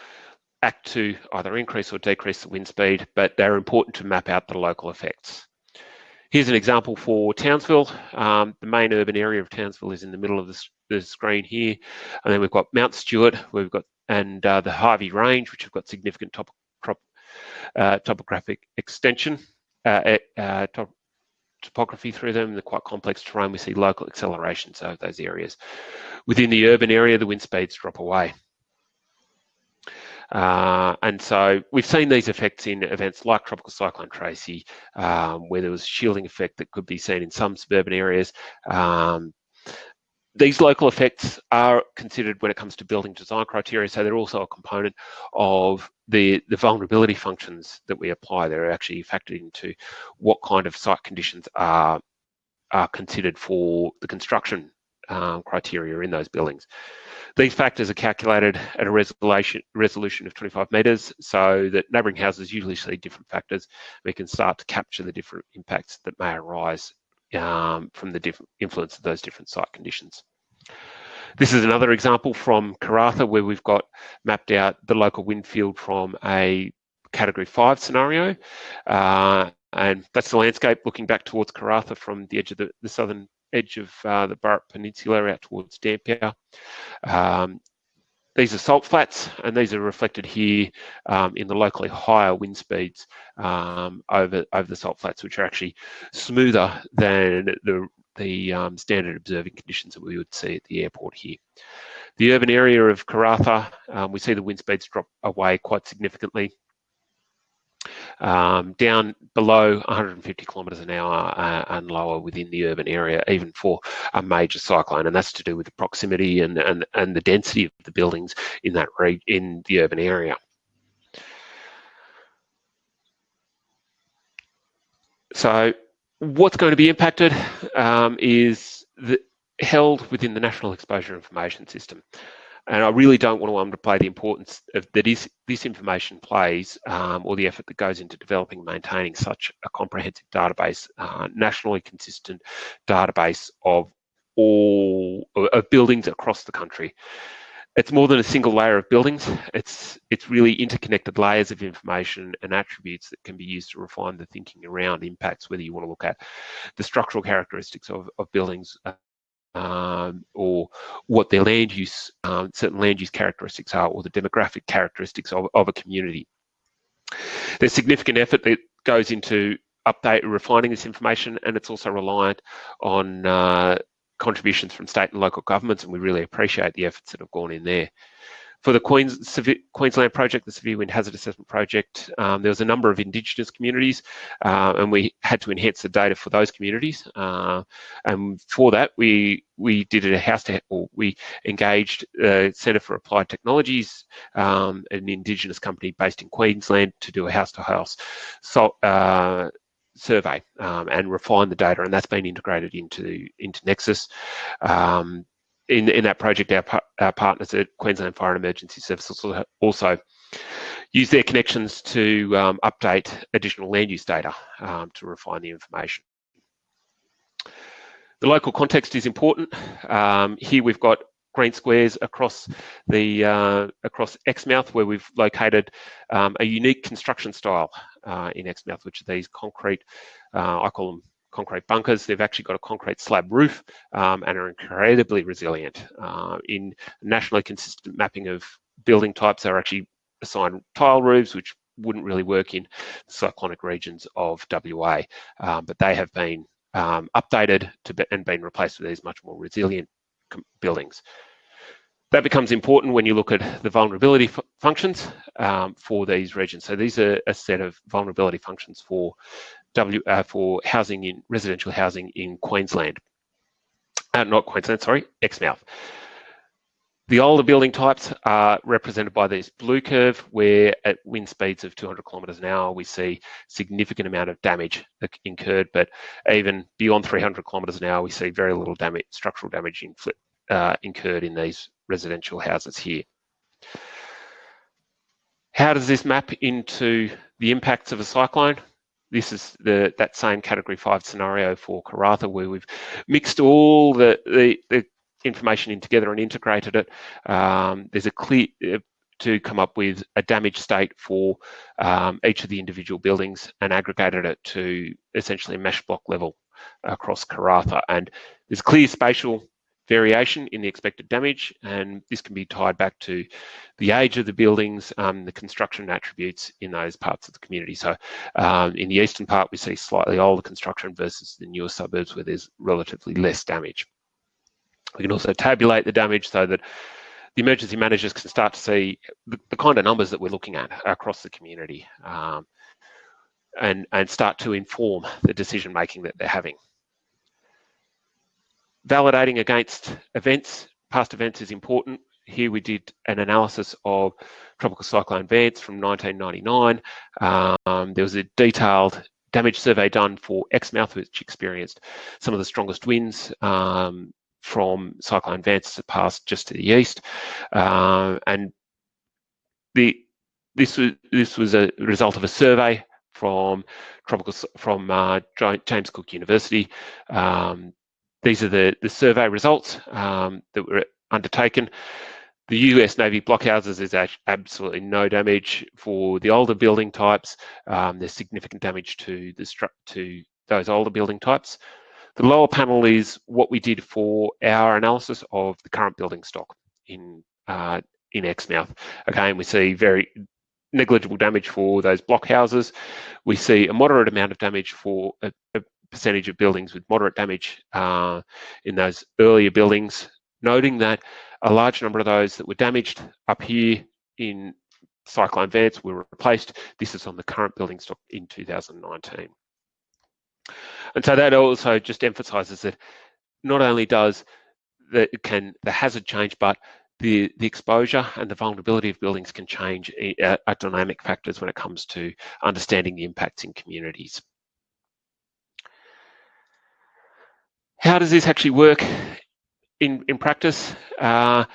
act to either increase or decrease the wind speed, but they're important to map out the local effects. Here's an example for Townsville. Um, the main urban area of Townsville is in the middle of the, the screen here. And then we've got Mount Stuart, where we've got, and uh, the Harvey Range, which have got significant top, top, uh, topographic extension, uh, uh top, topography through them, the quite complex terrain. We see local accelerations of those areas. Within the urban area, the wind speeds drop away. Uh, and so we've seen these effects in events like Tropical Cyclone Tracy, um, where there was shielding effect that could be seen in some suburban areas. Um, these local effects are considered when it comes to building design criteria, so they're also a component of the, the vulnerability functions that we apply. They're actually factored into what kind of site conditions are, are considered for the construction um, criteria in those buildings. These factors are calculated at a resolution, resolution of 25 metres so that neighbouring houses usually see different factors. We can start to capture the different impacts that may arise um, from the different influence of those different site conditions. This is another example from Karratha where we've got mapped out the local wind field from a category five scenario. Uh, and that's the landscape looking back towards Karratha from the edge of the, the southern edge of uh, the Burrup Peninsula out towards Dampier. Um, these are salt flats, and these are reflected here um, in the locally higher wind speeds um, over over the salt flats, which are actually smoother than the the um, standard observing conditions that we would see at the airport here. The urban area of Karratha, um, we see the wind speeds drop away quite significantly um, down below 150 kilometres an hour uh, and lower within the urban area, even for a major cyclone, and that's to do with the proximity and and, and the density of the buildings in that in the urban area. So, what's going to be impacted um, is the, held within the National Exposure Information System. And I really don't want to underplay the importance of that is this information plays um, or the effort that goes into developing and maintaining such a comprehensive database, uh, nationally consistent database of all of buildings across the country. It's more than a single layer of buildings. It's it's really interconnected layers of information and attributes that can be used to refine the thinking around impacts, whether you want to look at the structural characteristics of, of buildings, uh, um, or what their land use, um, certain land use characteristics are, or the demographic characteristics of, of a community. There's significant effort that goes into update refining this information, and it's also reliant on uh, contributions from state and local governments, and we really appreciate the efforts that have gone in there for the Queens, Queensland project, the Severe Wind Hazard Assessment Project, um, there was a number of Indigenous communities uh, and we had to enhance the data for those communities. Uh, and for that, we we did a house to, or we engaged uh, Centre for Applied Technologies, um, an Indigenous company based in Queensland, to do a house-to-house so, uh, survey um, and refine the data, and that's been integrated into into NEXIS. Um, in, in that project, our, our partners at Queensland Fire and Emergency Services also use their connections to um, update additional land use data um, to refine the information. The local context is important. Um, here we've got green squares across the uh, across Exmouth where we've located um, a unique construction style uh, in Exmouth, which are these concrete, uh, I call them concrete bunkers. They've actually got a concrete slab roof um, and are incredibly resilient. Uh, in nationally consistent mapping of building types, they're actually assigned tile roofs, which wouldn't really work in cyclonic regions of WA, um, but they have been um, updated to be, and been replaced with these much more resilient buildings. That becomes important when you look at the vulnerability functions um, for these regions. So these are a set of vulnerability functions for W uh, for housing in residential housing in Queensland. Uh, not Queensland, sorry, Exmouth. The older building types are represented by this blue curve, where at wind speeds of 200 kilometres an hour, we see significant amount of damage incurred, but even beyond 300 kilometres an hour, we see very little damage, structural damage uh, incurred in these residential houses here. How does this map into the impacts of a cyclone? This is the that same category five scenario for Karratha where we've mixed all the, the, the information in together and integrated it. Um, there's a clear uh, to come up with a damage state for um, each of the individual buildings and aggregated it to essentially mesh block level across Karratha. And there's clear spatial variation in the expected damage, and this can be tied back to the age of the buildings, um, the construction attributes in those parts of the community. So um, in the eastern part, we see slightly older construction versus the newer suburbs where there's relatively less damage. We can also tabulate the damage so that the emergency managers can start to see the, the kind of numbers that we're looking at across the community um, and, and start to inform the decision making that they're having. Validating against events, past events is important. Here we did an analysis of Tropical Cyclone Vance from 1999. Um, there was a detailed damage survey done for Exmouth, which experienced some of the strongest winds um, from Cyclone Vance that passed just to the east. Uh, and the this was this was a result of a survey from tropical from uh, James Cook University. Um, these are the the survey results um, that were undertaken. The US Navy blockhouses is absolutely no damage for the older building types. Um, there's significant damage to the to those older building types. The lower panel is what we did for our analysis of the current building stock in uh, in Exmouth. Again, we see very negligible damage for those blockhouses. We see a moderate amount of damage for a, a percentage of buildings with moderate damage uh, in those earlier buildings, noting that a large number of those that were damaged up here in Cyclone Vance were replaced. This is on the current building stock in 2019. And so that also just emphasises that not only does the, can the hazard change, but the, the exposure and the vulnerability of buildings can change uh, are dynamic factors when it comes to understanding the impacts in communities. How does this actually work in, in practice? Uh,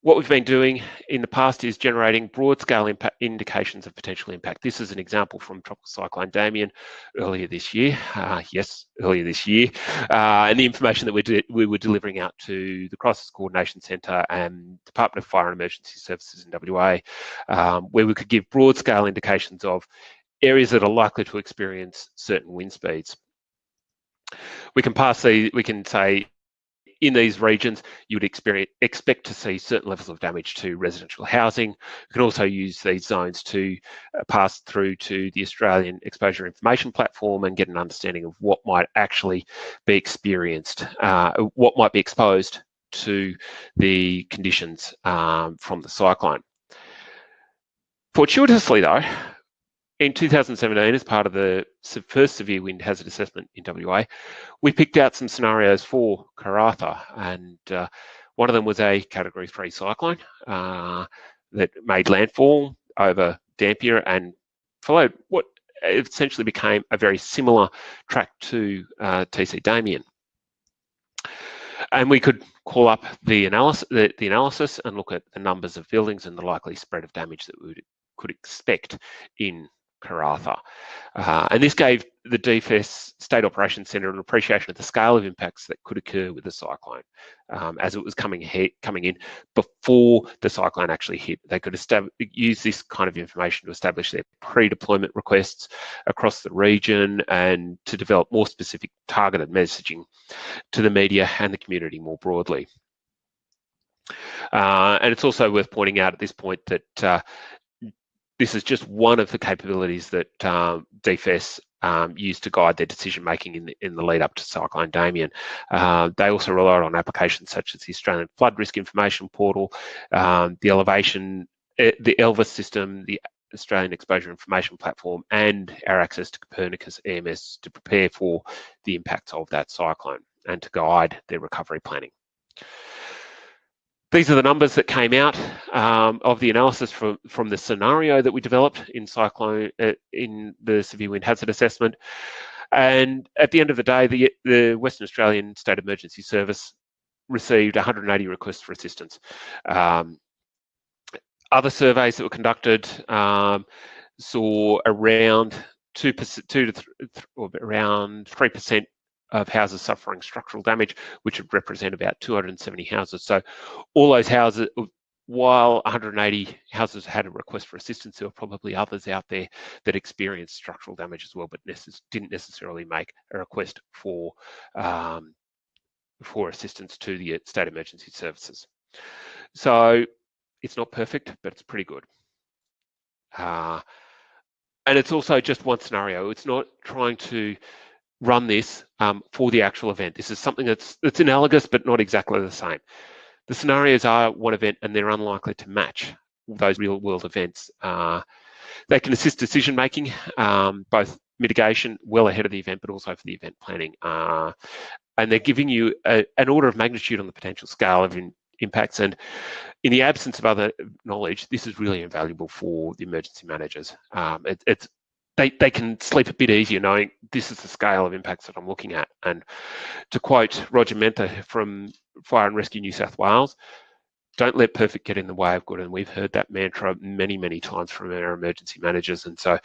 what we've been doing in the past is generating broad scale impact indications of potential impact. This is an example from Tropical Cyclone Damien earlier this year. Uh, yes, earlier this year. Uh, and the information that we, we were delivering out to the Crisis Coordination Centre and Department of Fire and Emergency Services in WA, um, where we could give broad scale indications of areas that are likely to experience certain wind speeds. We can pass the, we can say in these regions, you would expect to see certain levels of damage to residential housing. You can also use these zones to uh, pass through to the Australian Exposure Information Platform and get an understanding of what might actually be experienced, uh, what might be exposed to the conditions um, from the cyclone. Fortuitously though, in 2017, as part of the first severe wind hazard assessment in WA, we picked out some scenarios for Karratha, and uh, one of them was a Category 3 cyclone uh, that made landfall over Dampier and followed what essentially became a very similar track to uh, TC Damien. And we could call up the analysis, the, the analysis and look at the numbers of buildings and the likely spread of damage that we would, could expect in Karratha. Uh, and this gave the DFES State Operations Centre an appreciation of the scale of impacts that could occur with the cyclone um, as it was coming hit, coming in before the cyclone actually hit. They could use this kind of information to establish their pre-deployment requests across the region and to develop more specific targeted messaging to the media and the community more broadly. Uh, and it's also worth pointing out at this point that uh, this is just one of the capabilities that um, DFES um, used to guide their decision making in the, in the lead up to Cyclone Damien. Uh, they also relied on applications such as the Australian Flood Risk Information Portal, um, the elevation, uh, the ELVIS system, the Australian Exposure Information Platform, and our access to Copernicus EMS to prepare for the impacts of that cyclone and to guide their recovery planning. These are the numbers that came out um, of the analysis from, from the scenario that we developed in cyclone uh, in the severe wind hazard assessment. And at the end of the day, the, the Western Australian State Emergency Service received 180 requests for assistance. Um, other surveys that were conducted um, saw around two percent, two to th or around three percent of houses suffering structural damage, which would represent about 270 houses. So all those houses, while 180 houses had a request for assistance, there were probably others out there that experienced structural damage as well, but necess didn't necessarily make a request for um, for assistance to the state emergency services. So it's not perfect, but it's pretty good. Uh, and it's also just one scenario. It's not trying to run this um, for the actual event. This is something that's, that's analogous, but not exactly the same. The scenarios are one event and they're unlikely to match those real world events. Uh, they can assist decision making, um, both mitigation well ahead of the event, but also for the event planning. Uh, and they're giving you a, an order of magnitude on the potential scale of in, impacts. And in the absence of other knowledge, this is really invaluable for the emergency managers. Um, it, it's they, they can sleep a bit easier knowing this is the scale of impacts that I'm looking at. And to quote Roger Menta from Fire and Rescue New South Wales, don't let perfect get in the way of good. And we've heard that mantra many, many times from our emergency managers. And so,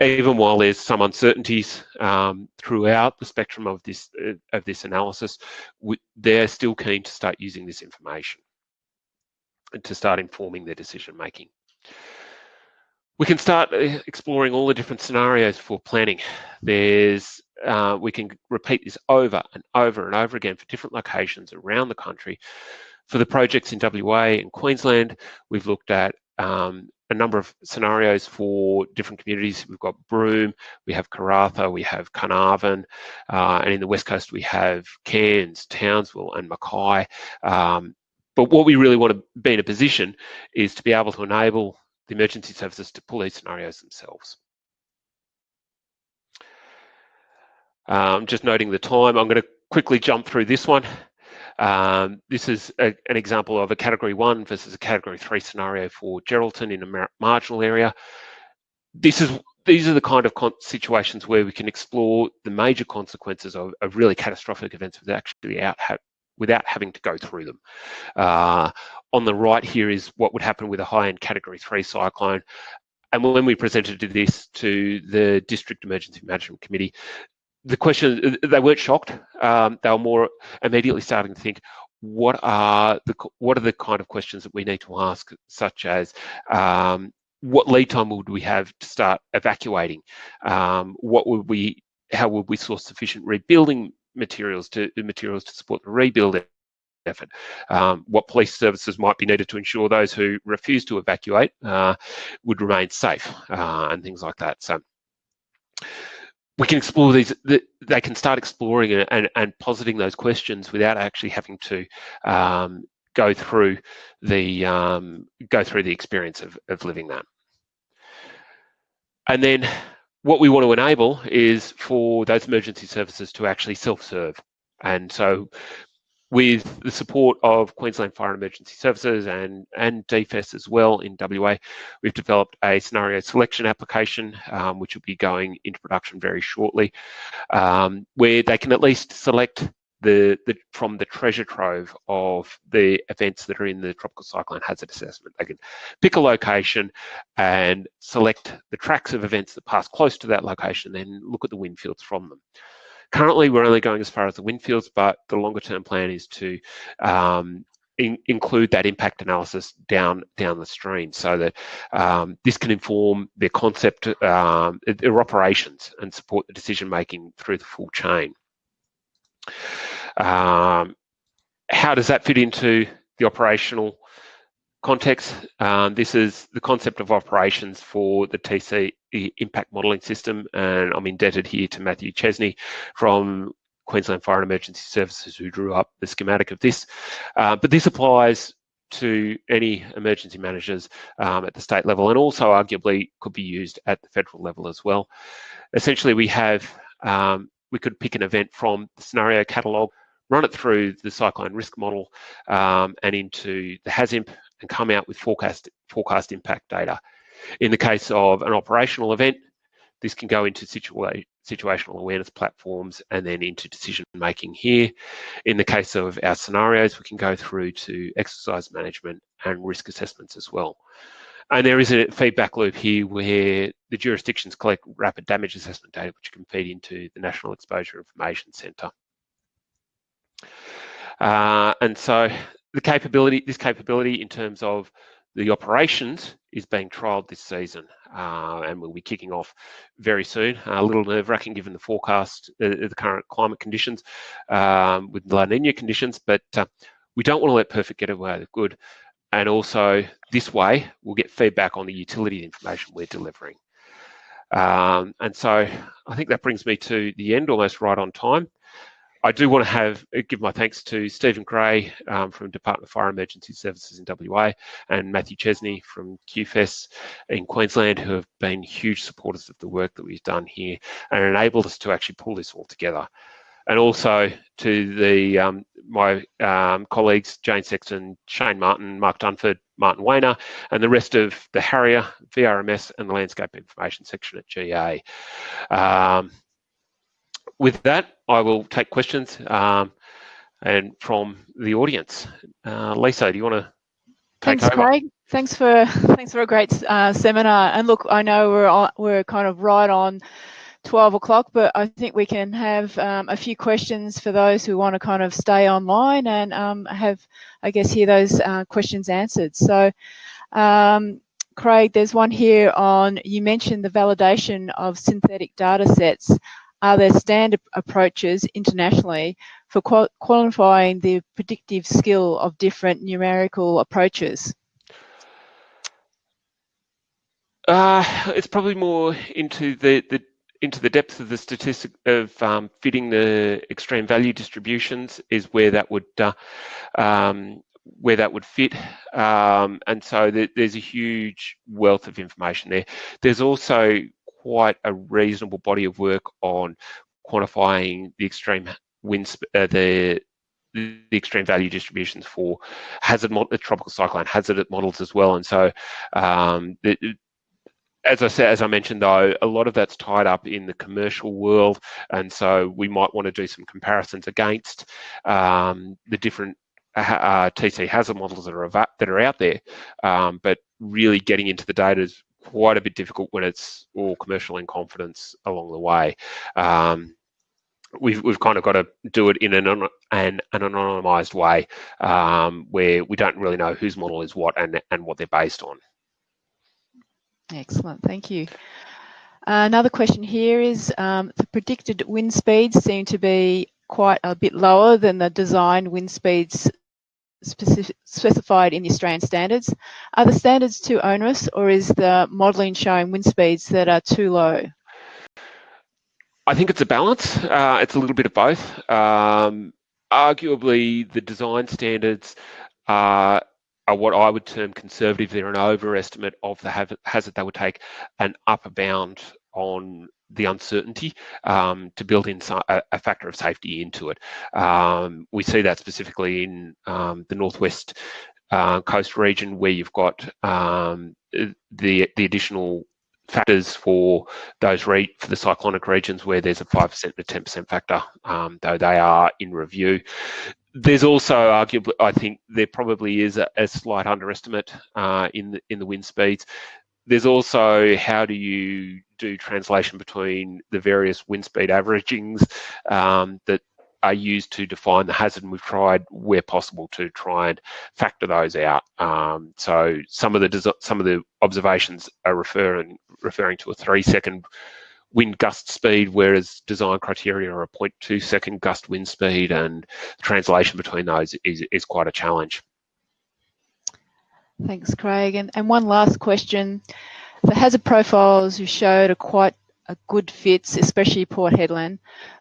even while there's some uncertainties um, throughout the spectrum of this uh, of this analysis, we, they're still keen to start using this information and to start informing their decision making. We can start uh, exploring all the different scenarios for planning. There's uh, we can repeat this over and over and over again for different locations around the country for the projects in WA and Queensland, we've looked at um, a number of scenarios for different communities. We've got Broome, we have Karratha, we have Carnarvon, uh, and in the West Coast we have Cairns, Townsville and Mackay. Um, but what we really want to be in a position is to be able to enable the emergency services to pull these scenarios themselves. Um, just noting the time, I'm going to quickly jump through this one. Um, this is a, an example of a category one versus a category three scenario for Geraldton in a mar marginal area. This is these are the kind of situations where we can explore the major consequences of, of really catastrophic events without actually out without having to go through them. Uh, on the right here is what would happen with a high-end category three cyclone. And when we presented this to the District Emergency Management Committee, the question they weren't shocked. Um, they were more immediately starting to think, what are the what are the kind of questions that we need to ask, such as um, what lead time would we have to start evacuating? Um, what would we how would we source sufficient rebuilding materials to materials to support the rebuild effort? Um, what police services might be needed to ensure those who refuse to evacuate uh, would remain safe uh, and things like that. So we can explore these they can start exploring and, and positing those questions without actually having to um, go through the um, go through the experience of, of living that and then what we want to enable is for those emergency services to actually self-serve. And so with the support of Queensland Fire and Emergency Services and, and DFES as well in WA, we've developed a scenario selection application, um, which will be going into production very shortly, um, where they can at least select the, the, from the treasure trove of the events that are in the tropical cyclone hazard assessment. They can pick a location and select the tracks of events that pass close to that location, then look at the wind fields from them. Currently, we're only going as far as the wind fields, but the longer term plan is to um, in, include that impact analysis down down the stream so that um, this can inform their concept, um, their operations and support the decision making through the full chain. Um, how does that fit into the operational context? Um, this is the concept of operations for the TC impact modelling system, and I'm indebted here to Matthew Chesney from Queensland Fire and Emergency Services who drew up the schematic of this. Uh, but this applies to any emergency managers um, at the state level and also arguably could be used at the federal level as well. Essentially, we have, um, we could pick an event from the scenario catalogue, run it through the cyclone risk model um, and into the HAZIMP and come out with forecast, forecast impact data. In the case of an operational event, this can go into situa situational awareness platforms and then into decision making here. In the case of our scenarios, we can go through to exercise management and risk assessments as well. And there is a feedback loop here where the jurisdictions collect rapid damage assessment data, which can feed into the National Exposure Information Centre. Uh, and so the capability, this capability in terms of the operations is being trialled this season uh, and will be kicking off very soon. a little nerve wracking given the forecast, uh, the current climate conditions um, with La Nina conditions, but uh, we don't want to let perfect get away with good. And also this way, we'll get feedback on the utility information we're delivering. Um, and so I think that brings me to the end, almost right on time. I do want to have uh, give my thanks to Stephen Gray um, from Department of Fire Emergency Services in WA and Matthew Chesney from QFES in Queensland who have been huge supporters of the work that we've done here and enabled us to actually pull this all together. and also to the um, my um, colleagues Jane Sexton, Shane Martin, Mark Dunford, Martin Wehner, and the rest of the Harrier, VRMS, and the Landscape Information section at GA. With that, I will take questions um, and from the audience. Uh, Lisa, do you want to take Thanks, over? Craig. Thanks for thanks for a great uh, seminar. And look, I know we're on, we're kind of right on 12 o'clock, but I think we can have um, a few questions for those who want to kind of stay online and um, have, I guess, hear those uh, questions answered. So, um, Craig, there's one here on, you mentioned the validation of synthetic data sets. Are there standard approaches internationally for qual qualifying the predictive skill of different numerical approaches? Uh, it's probably more into the, the into the depth of the statistic of um, fitting the extreme value distributions is where that would uh, um, where that would fit um, and so there's a huge wealth of information there there's also quite a reasonable body of work on quantifying the extreme wind uh, the the extreme value distributions for hazard the tropical cyclone hazard models as well and so um, as I said, as I mentioned though, a lot of that's tied up in the commercial world, and so we might want to do some comparisons against um, the different uh, uh TC hazard models that are that are out there. Um, but really getting into the data is quite a bit difficult when it's all commercial in confidence along the way. Um, we've we've kind of got to do it in an an, an anonymized way um, where we don't really know whose model is what and and what they're based on. Excellent, thank you. Another question here is um, the predicted wind speeds seem to be quite a bit lower than the design wind speeds specific, specified in the Australian standards. Are the standards too onerous or is the modelling showing wind speeds that are too low? I think it's a balance. Uh, it's a little bit of both. Um, arguably, the design standards are are what I would term conservative. They're an overestimate of the hazard they would take an upper bound on the uncertainty um, to build in a, factor of safety into it. Um, we see that specifically in um, the northwest uh, coast region where you've got um, the the additional factors for those for the cyclonic regions where there's a 5% and a 10% factor, um, though they are in review there's also arguably, I think there probably is a, a slight underestimate uh, in the in the wind speeds. There's also how do you do translation between the various wind speed averagings um, that are used to define the hazard, and we've tried where possible to try and factor those out. Um, so some of the some of the observations are referring referring to a three second wind gust speed, whereas design criteria are a 0.2 second gust wind speed, and translation between those is, is quite a challenge. Thanks, Craig. And, and one last question. The hazard profiles you showed are quite a good fits, especially Port Hedland,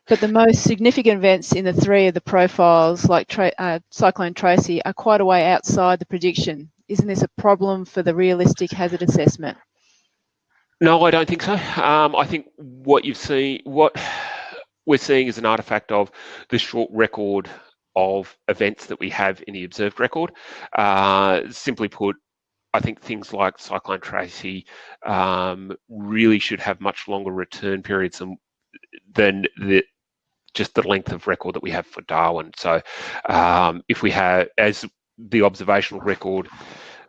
but the most significant events in the three of the profiles, like uh, Cyclone Tracy, are quite a way outside the prediction. Isn't this a problem for the realistic hazard assessment? No, I don't think so. Um, I think what you've seen, what we're seeing is an artifact of the short record of events that we have in the observed record. Uh, simply put, I think things like Cyclone Tracy um, really should have much longer return periods than, than the just the length of record that we have for Darwin. So um, if we have, as the observational record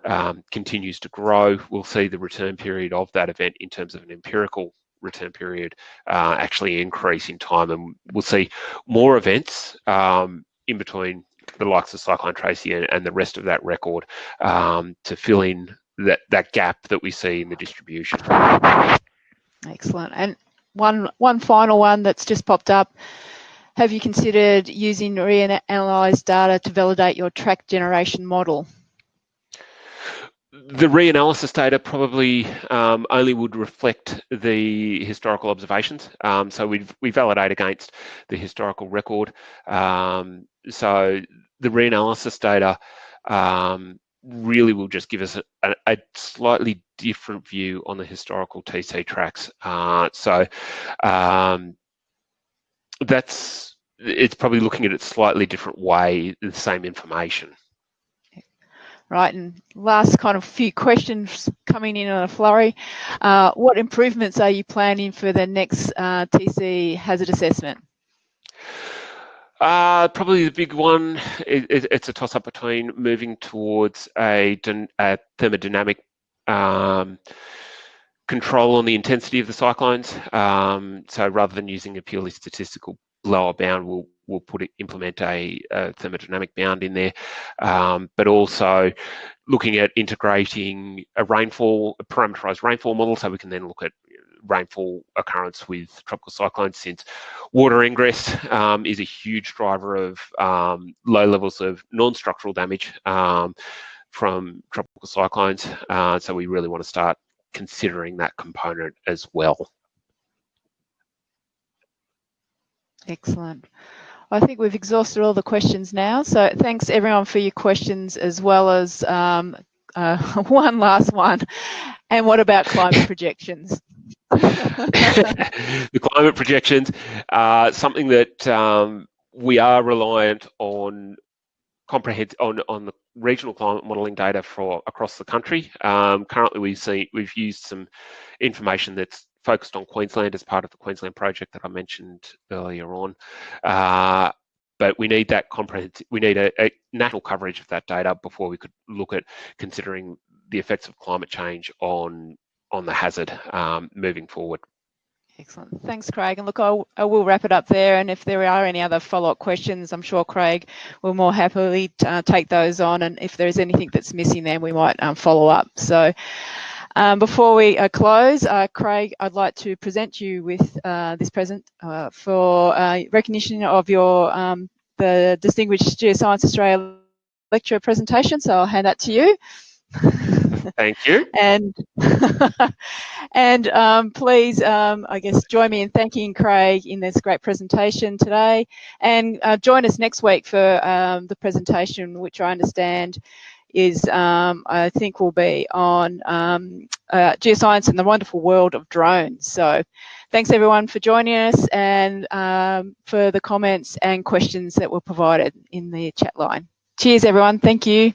um, continues to grow, we'll see the return period of that event in terms of an empirical return period uh, actually increase in time and we'll see more events um, in between the likes of Cyclone Tracy and, and the rest of that record um, to fill in that, that gap that we see in the distribution. Excellent. And one, one final one that's just popped up. Have you considered using reanalyzed data to validate your track generation model? The reanalysis data probably um, only would reflect the historical observations. Um, so we we validate against the historical record. Um, so the reanalysis data um, really will just give us a, a, slightly different view on the historical TC tracks. Uh, so um, that's it's probably looking at it slightly different way, the same information. Right, and last kind of few questions coming in on a flurry. Uh, what improvements are you planning for the next uh, TC hazard assessment? Uh, probably the big one, it, it, it's a toss up between moving towards a, a thermodynamic um, control on the intensity of the cyclones. Um, so rather than using a purely statistical lower bound, we'll we'll put it, implement a, a, thermodynamic bound in there, um, but also looking at integrating a rainfall, a parameterized rainfall model, so we can then look at rainfall occurrence with tropical cyclones since water ingress um, is a huge driver of um, low levels of non-structural damage um, from tropical cyclones. Uh, so we really want to start considering that component as well. Excellent. I think we've exhausted all the questions now. So thanks everyone for your questions as well as um, uh, one last one. And what about climate projections? the climate projections are something that um, we are reliant on comprehend on on the regional climate modelling data for across the country. Um, currently, we see we've used some information that's focused on Queensland as part of the Queensland project that I mentioned earlier on. Uh, but we need that comprehensive, we need a, a, national coverage of that data before we could look at considering the effects of climate change on on the hazard um, moving forward. Excellent. Thanks, Craig. And look, I'll, I will wrap it up there. And if there are any other follow-up questions, I'm sure Craig will more happily uh, take those on. And if there's anything that's missing, then we might um, follow up. So um, before we uh, close, uh, Craig, I'd like to present you with uh, this present uh, for uh, recognition of your um, the Distinguished Geoscience Australia lecture presentation. So I'll hand that to you. Thank you. and and um, please, um, I guess, join me in thanking Craig in this great presentation today, and uh, join us next week for um, the presentation, which I understand is um, I think will be on um, uh, geoscience and the wonderful world of drones. So thanks everyone for joining us and um, for the comments and questions that were provided in the chat line. Cheers everyone. Thank you.